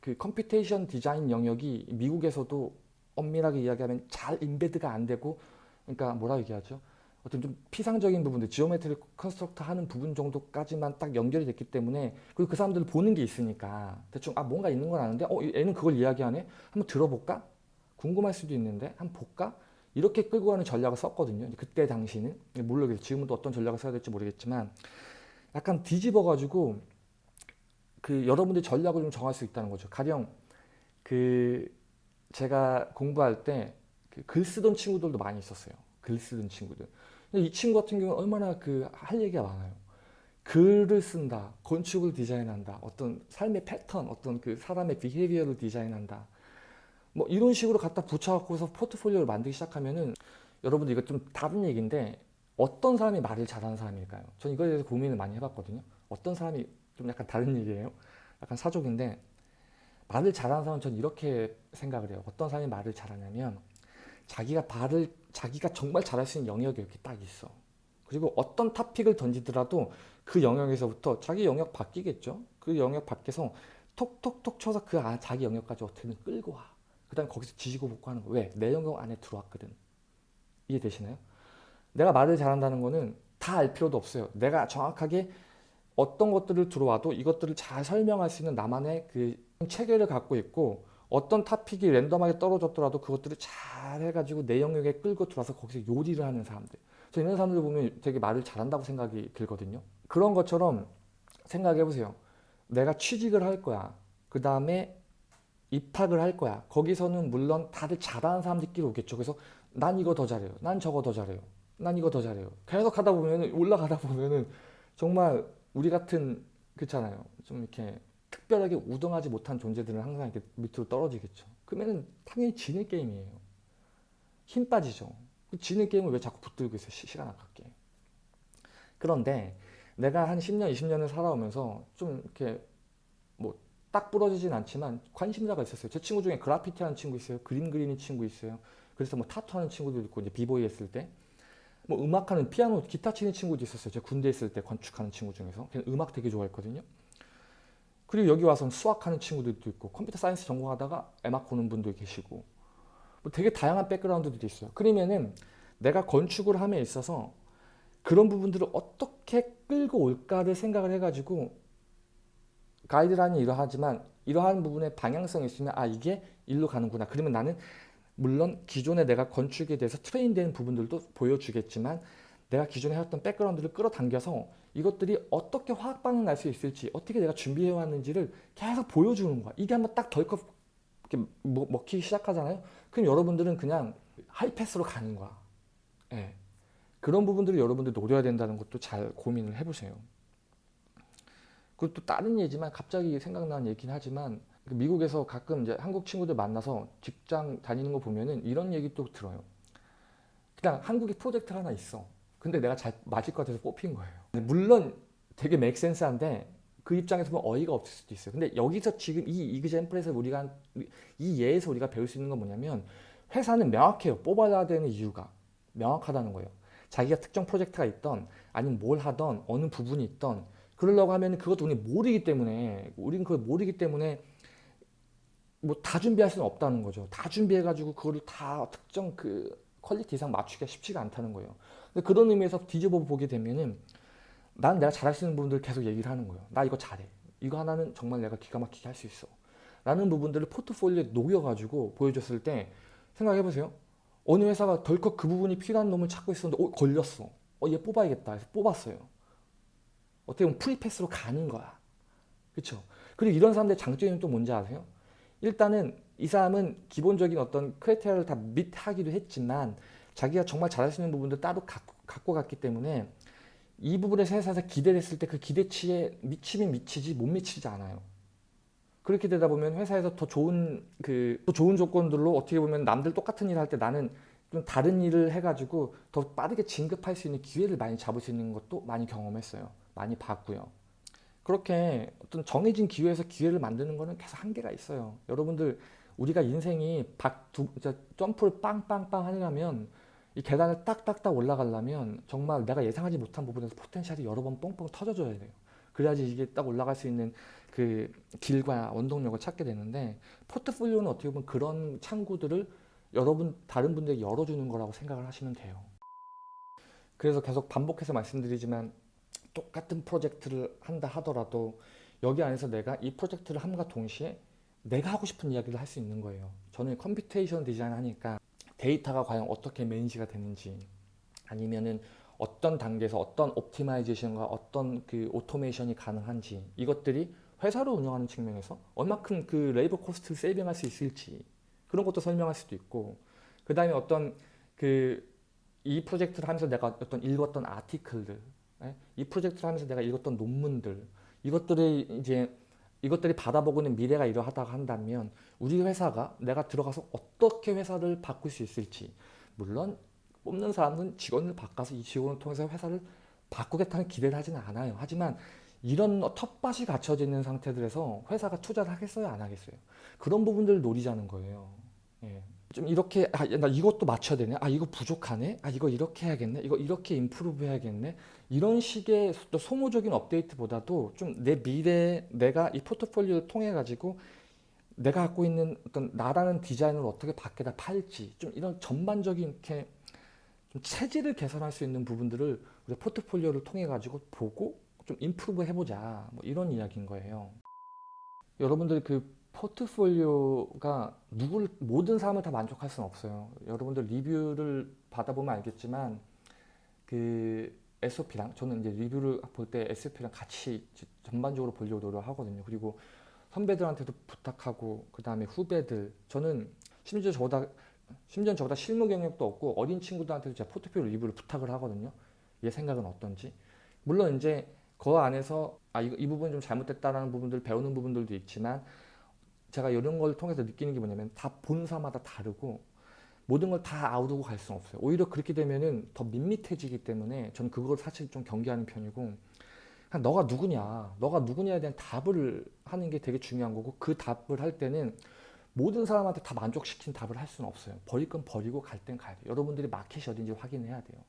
그 computation design 영역이 미국에서도 엄밀하게 이야기하면 잘 embed가 안 되고 그러니까 뭐라 얘기하죠? 어떤 좀 피상적인 부분들, geometry construct 하는 부분 정도까지만 딱 연결이 됐기 때문에 그리고 그 사람들 보는 게 있으니까 대충 아 뭔가 있는 건 아는데 어 얘는 그걸 이야기하네? 한번 들어볼까? 궁금할 수도 있는데 한번 볼까? 이렇게 끌고 가는 전략을 썼거든요. 그때 당시는 물론 지금은 또 어떤 전략을 써야 될지 모르겠지만 약간 뒤집어 가지고 그 여러분들이 전략을 좀 정할 수 있다는 거죠. 가령 그 제가 공부할 때 그 글 쓰던 친구들도 많이 있었어요. 글 쓰던 친구들. 근데 이 친구 같은 경우는 얼마나 그 할 얘기가 많아요. 글을 쓴다, 건축을 디자인한다, 어떤 삶의 패턴, 어떤 그 사람의 behavior를 디자인한다. 뭐 이런 식으로 갖다 붙여갖고서 포트폴리오를 만들기 시작하면은 여러분들 이거 좀 다른 얘기인데 어떤 사람이 말을 잘하는 사람일까요? 저는 이거에 대해서 고민을 많이 해봤거든요. 어떤 사람이 좀 약간 다른 얘기예요. 약간 사족인데 말을 잘하는 사람은 전 이렇게 생각을 해요. 어떤 사람이 말을 잘하냐면 자기가 말을 자기가 정말 잘할 수 있는 영역이 이렇게 딱 있어. 그리고 어떤 타픽을 던지더라도 그 영역에서부터 자기 영역 바뀌겠죠. 그 영역 밖에서 톡톡톡 쳐서 그 아, 자기 영역까지 어떻게든 끌고 와. 그 다음에 거기서 지지고 볶고 하는 거. 왜? 내 영역 안에 들어왔거든. 이해되시나요? 내가 말을 잘한다는 거는 다 알 필요도 없어요. 내가 정확하게 어떤 것들을 들어와도 이것들을 잘 설명할 수 있는 나만의 그 체계를 갖고 있고 어떤 타픽이 랜덤하게 떨어졌더라도 그것들을 잘 해가지고 내 영역에 끌고 들어와서 거기서 요리를 하는 사람들. 저 이런 사람들 보면 되게 말을 잘한다고 생각이 들거든요. 그런 것처럼 생각해 보세요. 내가 취직을 할 거야. 그 다음에 입학을 할 거야. 거기서는 물론 다들 잘하는 사람들끼리 오겠죠. 그래서 난 이거 더 잘해요. 난 저거 더 잘해요. 난 이거 더 잘해요. 계속 하다 보면은 올라가다 보면은 정말 우리 같은 그렇잖아요. 좀 이렇게 특별하게 우등하지 못한 존재들은 항상 이렇게 밑으로 떨어지겠죠. 그러면은 당연히 지는 게임이에요. 힘 빠지죠. 그 지는 게임을 왜 자꾸 붙들고 있어요? 시, 간 아깝게. 그런데 내가 한 10년, 20년을 살아오면서 좀 이렇게 뭐 딱 부러지진 않지만 관심사가 있었어요. 제 친구 중에 그라피티 하는 친구 있어요. 그림 그리는 친구 있어요. 그래서 뭐 타투 하는 친구도 있고 이제 비보이 했을 때. 뭐 음악하는 피아노, 기타 치는 친구도 있었어요. 제가 군대 있을 때 건축하는 친구 중에서. 음악 되게 좋아했거든요. 그리고 여기 와서는 수학하는 친구들도 있고 computer science 전공하다가 에막 보는 분도 계시고 뭐 되게 다양한 background들이 있어요. 그러면은 내가 건축을 함에 있어서 그런 부분들을 어떻게 끌고 올까를 생각을 해가지고 가이드라인이 이러하지만 이러한 부분에 방향성이 있으면 아 이게 일로 가는구나. 그러면 나는 물론 기존에 내가 건축에 대해서 트레인된 부분들도 보여주겠지만 내가 기존에 해왔던 백그라운드를 끌어당겨서 이것들이 어떻게 화학 반응 날 수 있을지 어떻게 내가 준비해 왔는지를 계속 보여주는 거야. 이게 한번 딱 덜컥 먹히기 시작하잖아요. 그럼 여러분들은 그냥 하이패스로 가는 거야. 예. 그런 부분들을 여러분들 노려야 된다는 것도 잘 고민을 해보세요. 그리고 또 다른 얘기지만 갑자기 생각나는 얘기긴 하지만 그 미국에서 가끔 이제 한국 친구들 만나서 직장 다니는 거 보면은 이런 얘기 또 들어요. 그냥 한국에 프로젝트 하나 있어. 근데 내가 잘 맞을 것 같아서 뽑힌 거예요. 물론 되게 make sense한데 그 입장에서 보면 어이가 없을 수도 있어요. 근데 여기서 지금 이 example에서 우리가 이 예에서 우리가 배울 수 있는 건 뭐냐면 회사는 명확해요. 뽑아야 되는 이유가 명확하다는 거예요. 자기가 특정 프로젝트가 있던 아니면 뭘 하던 어느 부분이 있던 그러려고 하면 그것도 우리 모르기 때문에 우리는 그걸 모르기 때문에 뭐 다 준비할 수는 없다는 거죠. 다 준비해가지고 그거를 다 특정 그 quality 이상 맞추기가 쉽지가 않다는 거예요. 근데 그런 의미에서 뒤집어 보게 되면은 난 내가 잘할 수 있는 부분들 계속 얘기를 하는 거예요. 나 이거 잘해. 이거 하나는 정말 내가 기가 막히게 할 수 있어. 라는 부분들을 포트폴리오에 녹여가지고 보여줬을 때 생각해보세요. 어느 회사가 덜컥 그 부분이 필요한 놈을 찾고 있었는데 어, 걸렸어. 어, 얘 뽑아야겠다 해서 뽑았어요. 어떻게 보면 free pass로 가는 거야. 그렇죠? 그리고 이런 사람들의 장점이 또 뭔지 아세요? 일단은 이 사람은 기본적인 어떤 criteria를 다 meet하기도 했지만 자기가 정말 잘할 수 있는 부분도 따로 갖고, 갖고 갔기 때문에 이 부분에서 회사에서 기대를 했을 때 그 기대치에 미치면 미치지 못 미치지 않아요. 그렇게 되다 보면 회사에서 더 좋은 그 더 좋은 조건들로 어떻게 보면 남들 똑같은 일을 할 때 나는 좀 다른 일을 해가지고 더 빠르게 진급할 수 있는 기회를 많이 잡을 수 있는 것도 많이 경험했어요. 많이 봤고요. 그렇게 어떤 정해진 기회에서 기회를 만드는 거는 계속 한계가 있어요. 여러분들 우리가 인생이 박 두, 점프를 빵빵빵 하려면 이 계단을 딱딱딱 올라가려면 정말 내가 예상하지 못한 부분에서 포텐셜이 여러 번 뻥뻥 터져줘야 돼요. 그래야지 이게 딱 올라갈 수 있는 그 길과 원동력을 찾게 되는데 포트폴리오는 어떻게 보면 그런 창구들을 여러분 다른 분들에게 열어주는 거라고 생각을 하시면 돼요. 그래서 계속 반복해서 말씀드리지만 똑같은 프로젝트를 한다 하더라도 여기 안에서 내가 이 프로젝트를 함과 동시에 내가 하고 싶은 이야기를 할 수 있는 거예요. 저는 computation design 하니까 데이터가 과연 어떻게 manage가 되는지 아니면은 어떤 단계에서 어떤 optimization과 어떤 그 automation이 가능한지 이것들이 회사를 운영하는 측면에서 얼마큼 그 labor cost를 saving할 수 있을지 그런 것도 설명할 수도 있고 그 다음에 어떤 그 이 프로젝트를 하면서 내가 어떤 읽었던 article들 예? 이 프로젝트를 하면서 내가 읽었던 논문들 이것들이 이제 이것들이 받아보고 있는 미래가 이러하다고 한다면 우리 회사가 내가 들어가서 어떻게 회사를 바꿀 수 있을지 물론 뽑는 사람은 직원을 바꿔서 이 직원을 통해서 회사를 바꾸겠다는 기대를 하지는 않아요. 하지만 이런 텃밭이 갖춰져 있는 상태들에서 회사가 투자를 하겠어요? 안 하겠어요? 그런 부분들을 노리자는 거예요. 예. 좀 이렇게 아, 나 이것도 맞춰야 되네. 아 이거 부족하네. 아 이거 이렇게 해야겠네. 이거 이렇게 임프루브 해야겠네. 이런 식의 소모적인 업데이트보다도 좀 내 미래 내가 이 포트폴리오를 통해 가지고 내가 갖고 있는 어떤 나라는 디자인을 어떻게 밖에다 팔지 좀 이런 전반적인 이렇게 좀 체질을 개선할 수 있는 부분들을 우리 포트폴리오를 통해 가지고 보고 좀 임프루브 해보자 뭐 이런 이야기인 거예요. 여러분들 그 포트폴리오가 누굴 모든 사람을 다 만족할 수는 없어요. 여러분들 리뷰를 받아보면 알겠지만 그 SOP랑 저는 이제 리뷰를 볼 때 SOP랑 같이 전반적으로 보려고 노력하거든요. 그리고 선배들한테도 부탁하고 그 다음에 후배들 저는 심지어 저보다 심지어 저보다 실무 경력도 없고 어린 친구들한테도 제가 포트폴리오 리뷰를 부탁을 하거든요. 얘 생각은 어떤지. 물론 이제 그 안에서 아, 이, 이 부분이 좀 잘못됐다라는 부분들을 배우는 부분들도 있지만 제가 이런 걸 통해서 느끼는 게 뭐냐면 다 본사마다 다르고 모든 걸 다 아우르고 갈 수는 없어요. 오히려 그렇게 되면은 더 밋밋해지기 때문에 저는 그걸 사실 좀 경계하는 편이고 그냥 너가 누구냐, 너가 누구냐에 대한 답을 하는 게 되게 중요한 거고 그 답을 할 때는 모든 사람한테 다 만족시킨 답을 할 수는 없어요. 버릴 건 버리고 갈 땐 가야 돼요. 여러분들이 마켓이 어딘지 확인해야 돼요.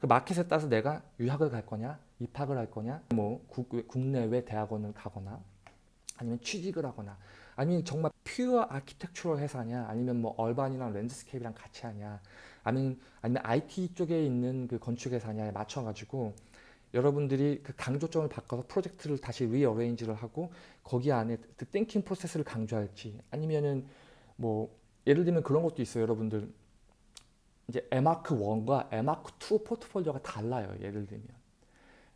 그 마켓에 따라서 내가 유학을 갈 거냐, 입학을 할 거냐, 뭐 국내외 대학원을 가거나 아니면 취직을 하거나 아니면 정말 pure architectural 회사냐 아니면 뭐 urban이랑 landscape랑 같이 하냐 아니면 아니면 IT 쪽에 있는 그 건축 회사냐에 맞춰 가지고 여러분들이 그 강조점을 바꿔서 프로젝트를 다시 rearrange를 하고 거기 안에 그 thinking process를 강조할지 아니면은 뭐 예를 들면 그런 것도 있어요 여러분들. 이제 에마크 1과 에마크 2 포트폴리오가 달라요 예를 들면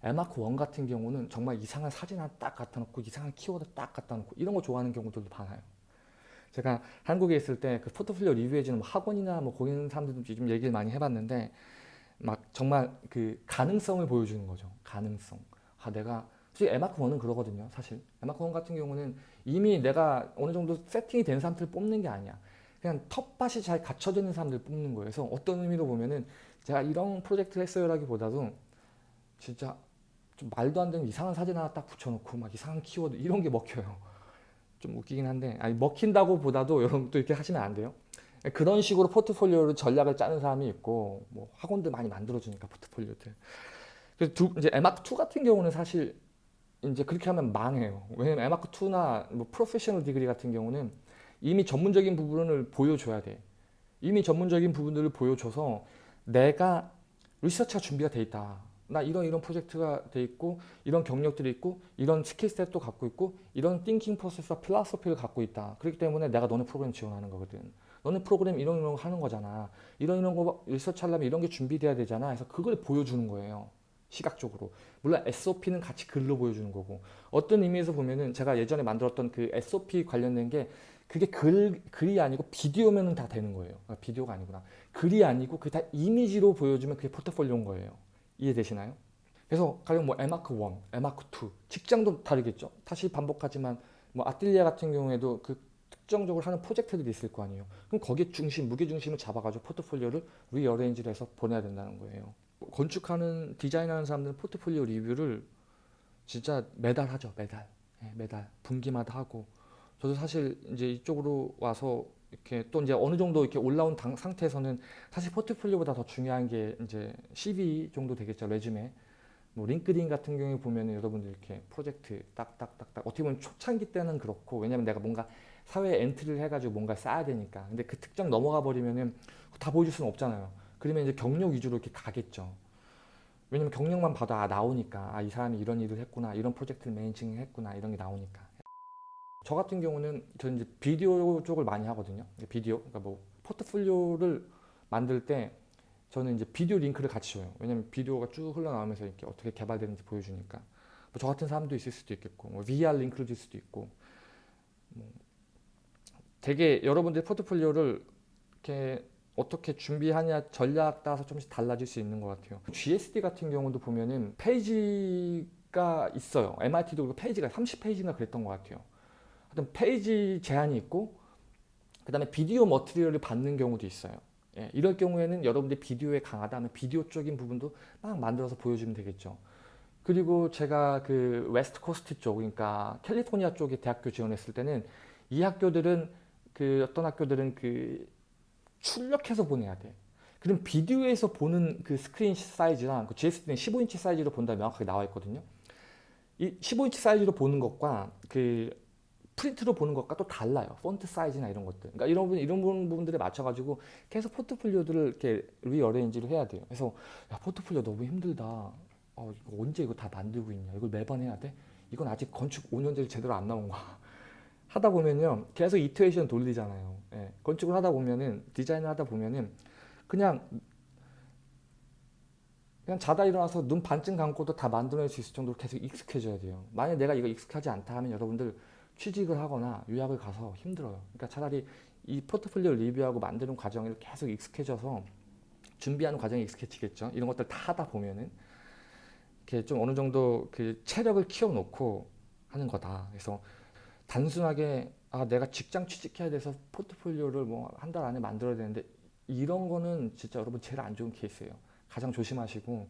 에마크 1 같은 경우는 정말 이상한 사진 하나 딱 갖다 놓고 이상한 키워드 딱 갖다 놓고 이런 거 좋아하는 경우들도 많아요. 제가 한국에 있을 때 그 포트폴리오 리뷰해주는 뭐 학원이나 뭐 있는 사람들도 좀 얘기를 많이 해봤는데 막 정말 그 가능성을 보여주는 거죠. 가능성. 아 내가 솔직히 에마크 1은 그러거든요. 사실 에마크 1 같은 경우는 이미 내가 어느 정도 세팅이 된 사람들을 뽑는 게 아니야. 그냥 텃밭이 잘 갖춰져 있는 사람들 뽑는 거예요. 그래서 어떤 의미로 보면은 제가 이런 프로젝트를 했어요라기보다도 진짜 좀 말도 안 되는 이상한 사진 하나 딱 붙여놓고 막 이상한 키워드 이런 게 먹혀요. 좀 웃기긴 한데 아니 먹힌다고 보다도 여러분 또 이렇게 하시면 안 돼요. 그런 식으로 포트폴리오를 전략을 짜는 사람이 있고 뭐 학원들 많이 만들어주니까 포트폴리오들. 그래서 두, 이제 에마크 2 같은 경우는 사실 이제 그렇게 하면 망해요. 왜냐면 에마크 2나 뭐 professional degree 같은 경우는 이미 전문적인 부분을 보여줘야 돼. 이미 전문적인 부분들을 보여줘서 내가 리서치가 준비가 돼 있다. 나 이런 이런 프로젝트가 돼 있고 이런 경력들이 있고 이런 skill set도 갖고 있고 이런 thinking process와 philosophy를 갖고 있다. 그렇기 때문에 내가 너네 프로그램 지원하는 거거든. 너네 프로그램 이런 이런 거 하는 거잖아. 이런 이런 거 리서치 하려면 이런 게 준비돼야 되잖아. 그래서 그걸 보여주는 거예요. 시각적으로. 물론 SOP는 같이 글로 보여주는 거고 어떤 의미에서 보면은 제가 예전에 만들었던 그 SOP 관련된 게 그게 글, 글이 아니고 비디오면 다 되는 거예요. 아, 비디오가 아니구나. 글이 아니고 그게 다 이미지로 보여주면 그게 포트폴리오인 거예요. 이해되시나요? 그래서 가령 뭐 에마크 1, 에마크 2 직장도 다르겠죠. 다시 반복하지만 뭐 아틀리에 같은 경우에도 그 특정적으로 하는 프로젝트들이 있을 거 아니에요. 그럼 거기에 중심, 무게 중심을 잡아가지고 포트폴리오를 rearrange를 해서 보내야 된다는 거예요. 건축하는 디자인하는 사람들은 포트폴리오 리뷰를 진짜 매달 하죠. 매달, 네, 매달 분기마다 하고 저도 사실 이제 이쪽으로 와서 이렇게 또 이제 어느 정도 이렇게 올라온 당, 상태에서는 사실 포트폴리오보다 더 중요한 게 이제 CV 정도 되겠죠. résumé. 뭐 LinkedIn 같은 경우에 보면 여러분들 이렇게 프로젝트 딱딱딱딱. 어떻게 보면 초창기 때는 그렇고 왜냐면 내가 뭔가 사회에 entry를 해가지고 뭔가 쌓아야 되니까. 근데 그 특정 넘어가 버리면은 다 보여줄 수는 없잖아요. 그러면 이제 경력 위주로 이렇게 가겠죠. 왜냐면 경력만 봐도 아 나오니까. 아 이 사람이 이런 일을 했구나. 이런 프로젝트를 managing 했구나. 이런 게 나오니까 저 같은 경우는 저는 이제 비디오 쪽을 많이 하거든요. 비디오, 그러니까 뭐 포트폴리오를 만들 때 저는 이제 비디오 링크를 같이 줘요. 왜냐면 비디오가 쭉 흘러나오면서 이렇게 어떻게 개발되는지 보여주니까. 뭐 저 같은 사람도 있을 수도 있겠고, 뭐 VR 링크를 줄 수도 있고. 뭐 되게 여러분들 포트폴리오를 이렇게 어떻게 준비하냐 전략 따라서 조금씩 달라질 수 있는 것 같아요. GSD 같은 경우도 보면은 페이지가 있어요. MIT도 페이지가 30페이지인가 그랬던 것 같아요. 어떤 페이지 제한이 있고 그 다음에 비디오 material을 받는 경우도 있어요. 예, 이럴 경우에는 여러분들 비디오에 강하다면 비디오 쪽인 부분도 막 만들어서 보여주면 되겠죠. 그리고 제가 그 West Coast 쪽, 그러니까 캘리포니아 쪽에 대학교 지원했을 때는 이 학교들은 그 어떤 학교들은 그 출력해서 보내야 돼. 그럼 비디오에서 보는 그 스크린 사이즈랑 그 GSD는 15인치 사이즈로 본다 명확하게 나와 있거든요. 이 15인치 사이즈로 보는 것과 그 프린트로 보는 것과 또 달라요. 폰트 사이즈나 이런 것들. 그러니까 이런 부분, 이런 부분들에 맞춰가지고 계속 포트폴리오들을 이렇게 rearrange를 해야 돼요. 그래서 야, 포트폴리오 너무 힘들다. 어, 이거 언제 이거 다 만들고 있냐. 이걸 매번 해야 돼? 이건 아직 건축 5년째 제대로 안 나온 거야. 하다 보면요. 계속 iteration 돌리잖아요. 예, 건축을 하다 보면은, 디자인을 하다 보면은 그냥 그냥 자다 일어나서 눈 반쯤 감고도 다 만들어낼 수 있을 정도로 계속 익숙해져야 돼요. 만약 내가 이거 익숙하지 않다 하면 여러분들 취직을 하거나 유학을 가서 힘들어요. 그러니까 차라리 이 포트폴리오 리뷰하고 만드는 과정에 계속 익숙해져서 준비하는 과정이 익숙해지겠죠. 이런 것들 다 하다 보면은 이렇게 좀 어느 정도 그 체력을 키워놓고 하는 거다. 그래서 단순하게 아 내가 직장 취직해야 돼서 포트폴리오를 뭐 한 달 안에 만들어야 되는데 이런 거는 진짜 여러분 제일 안 좋은 케이스예요. 가장 조심하시고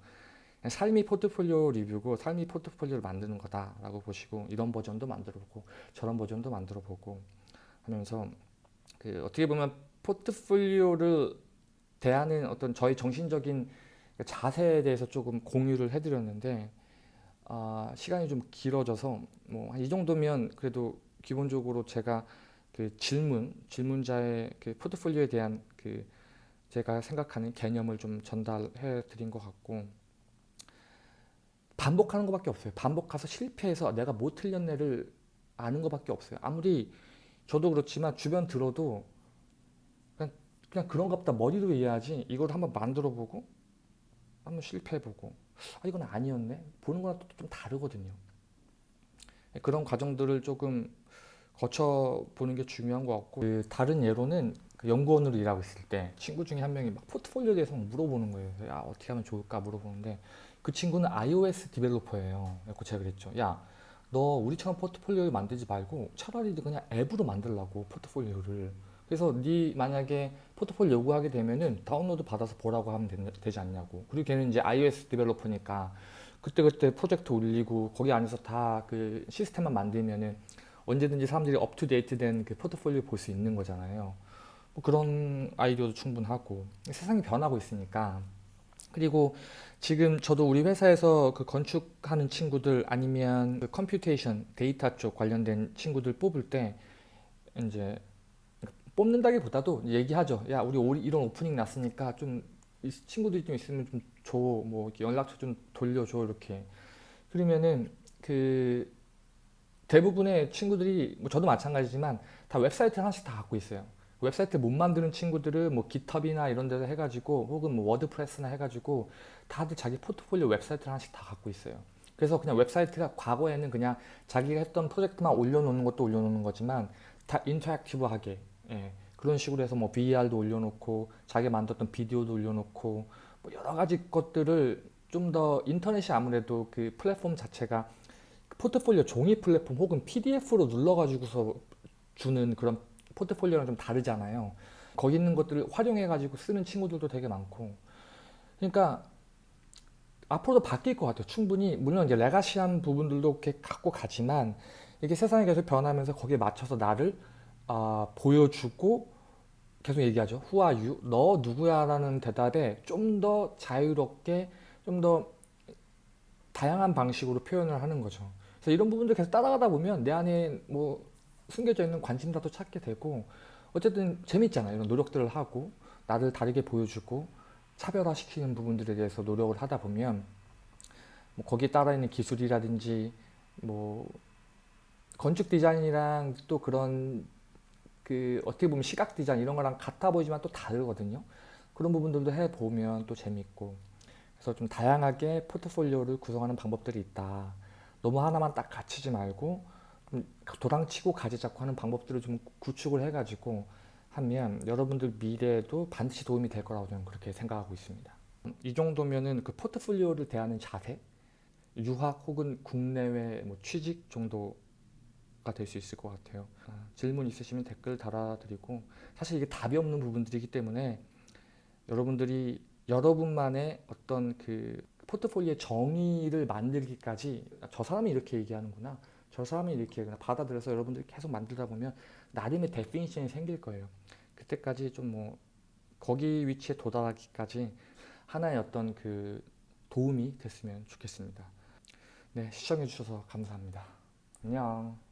삶이 포트폴리오 리뷰고 삶이 포트폴리오를 만드는 거다라고 보시고 이런 버전도 만들어보고 저런 버전도 만들어보고 하면서 그 어떻게 보면 포트폴리오를 대하는 어떤 저희 정신적인 자세에 대해서 조금 공유를 해드렸는데 아, 시간이 좀 길어져서 뭐 이 정도면 그래도 기본적으로 제가 그 질문 질문자의 그 포트폴리오에 대한 그 제가 생각하는 개념을 좀 전달해 드린 것 같고 반복하는 것밖에 없어요. 반복해서 실패해서 내가 못 틀렸네를 아는 것밖에 없어요. 아무리 저도 그렇지만 주변 들어도 그냥, 그냥 그런가 보다 머리로 이해하지 이걸 한번 만들어 보고 한번 실패해 보고 아 이건 아니었네 보는 거랑 또 좀 다르거든요. 그런 과정들을 조금 거쳐 보는 게 중요한 것 같고 그 다른 예로는 그 연구원으로 일하고 있을 때 친구 중에 한 명이 막 포트폴리오에 대해서 물어보는 거예요. 야 어떻게 하면 좋을까 물어보는데 그 친구는 iOS developer예요. 그래서 제가 그랬죠. 야, 너 우리처럼 포트폴리오를 만들지 말고 차라리 그냥 앱으로 만들라고 포트폴리오를. 그래서 네 만약에 포트폴리오 요구하게 되면은 다운로드 받아서 보라고 하면 되, 지 않냐고. 그리고 걔는 이제 iOS developer니까 그때그때 프로젝트 올리고 거기 안에서 다 그 시스템만 만들면은 언제든지 사람들이 up-to-date 된 그 포트폴리오 볼 수 있는 거잖아요. 뭐 그런 아이디어도 충분하고 세상이 변하고 있으니까 그리고 지금 저도 우리 회사에서 그 건축하는 친구들 아니면 그 computation 데이터 쪽 관련된 친구들 뽑을 때 이제 뽑는다기보다도 얘기하죠. 야 우리 올- 이런 오프닝 났으니까 좀 이 친구들이 좀 있으면 좀 줘. 뭐 연락처 좀 돌려줘 이렇게. 그러면은 그 대부분의 친구들이 뭐 저도 마찬가지지만 다 웹사이트 하나씩 다 갖고 있어요. 웹사이트 못 만드는 친구들은 뭐 GitHub나 이런 데서 해가지고 혹은 뭐 WordPress나 해가지고 다들 자기 포트폴리오 웹사이트를 하나씩 다 갖고 있어요. 그래서 그냥 웹사이트가 과거에는 그냥 자기가 했던 프로젝트만 올려놓는 것도 올려놓는 거지만 다 interactive하게 예, 그런 식으로 해서 뭐 VR도 올려놓고 자기 만들었던 비디오도 올려놓고 뭐 여러 가지 것들을 좀 더 인터넷이 아무래도 그 플랫폼 자체가 포트폴리오 종이 플랫폼 혹은 PDF로 눌러가지고서 주는 그런 포트폴리오랑 좀 다르잖아요. 거기 있는 것들을 활용해가지고 쓰는 친구들도 되게 많고. 그러니까 앞으로도 바뀔 것 같아요. 충분히 물론 이제 레가시한 부분들도 이렇게 갖고 가지만 이게 세상이 계속 변하면서 거기에 맞춰서 나를 아, 보여주고 계속 얘기하죠. Who are you? 너 누구야 라는 대답에 좀 더 자유롭게 좀 더 다양한 방식으로 표현을 하는 거죠. 그래서 이런 부분들 계속 따라가다 보면 내 안에 뭐 숨겨져 있는 관심사도 찾게 되고 어쨌든 재밌잖아요. 이런 노력들을 하고 나를 다르게 보여주고 차별화시키는 부분들에 대해서 노력을 하다 보면 뭐 거기에 따라 있는 기술이라든지 뭐 건축 디자인이랑 또 그런 그 어떻게 보면 시각 디자인 이런 거랑 같아 보이지만 또 다르거든요. 그런 부분들도 해 보면 또 재밌고 그래서 좀 다양하게 포트폴리오를 구성하는 방법들이 있다. 너무 하나만 딱 갇히지 말고 좀 도랑치고 가지 잡고 하는 방법들을 좀 구축을 해가지고 하면 여러분들 미래에도 반드시 도움이 될 거라고 저는 그렇게 생각하고 있습니다. 이 정도면은 그 포트폴리오를 대하는 자세, 유학 혹은 국내외 뭐 취직 정도가 될 수 있을 것 같아요. 아, 질문 있으시면 댓글 달아드리고 사실 이게 답이 없는 부분들이기 때문에 여러분들이 여러분만의 어떤 그 포트폴리오의 정의를 만들기까지 저 사람이 이렇게 얘기하는구나. 저 사람이 이렇게 그냥 받아들여서 여러분들이 계속 만들다 보면 나름의 definition이 생길 거예요. 그때까지 좀 뭐 거기 위치에 도달하기까지 하나의 어떤 그 도움이 됐으면 좋겠습니다. 네, 시청해 주셔서 감사합니다. 안녕.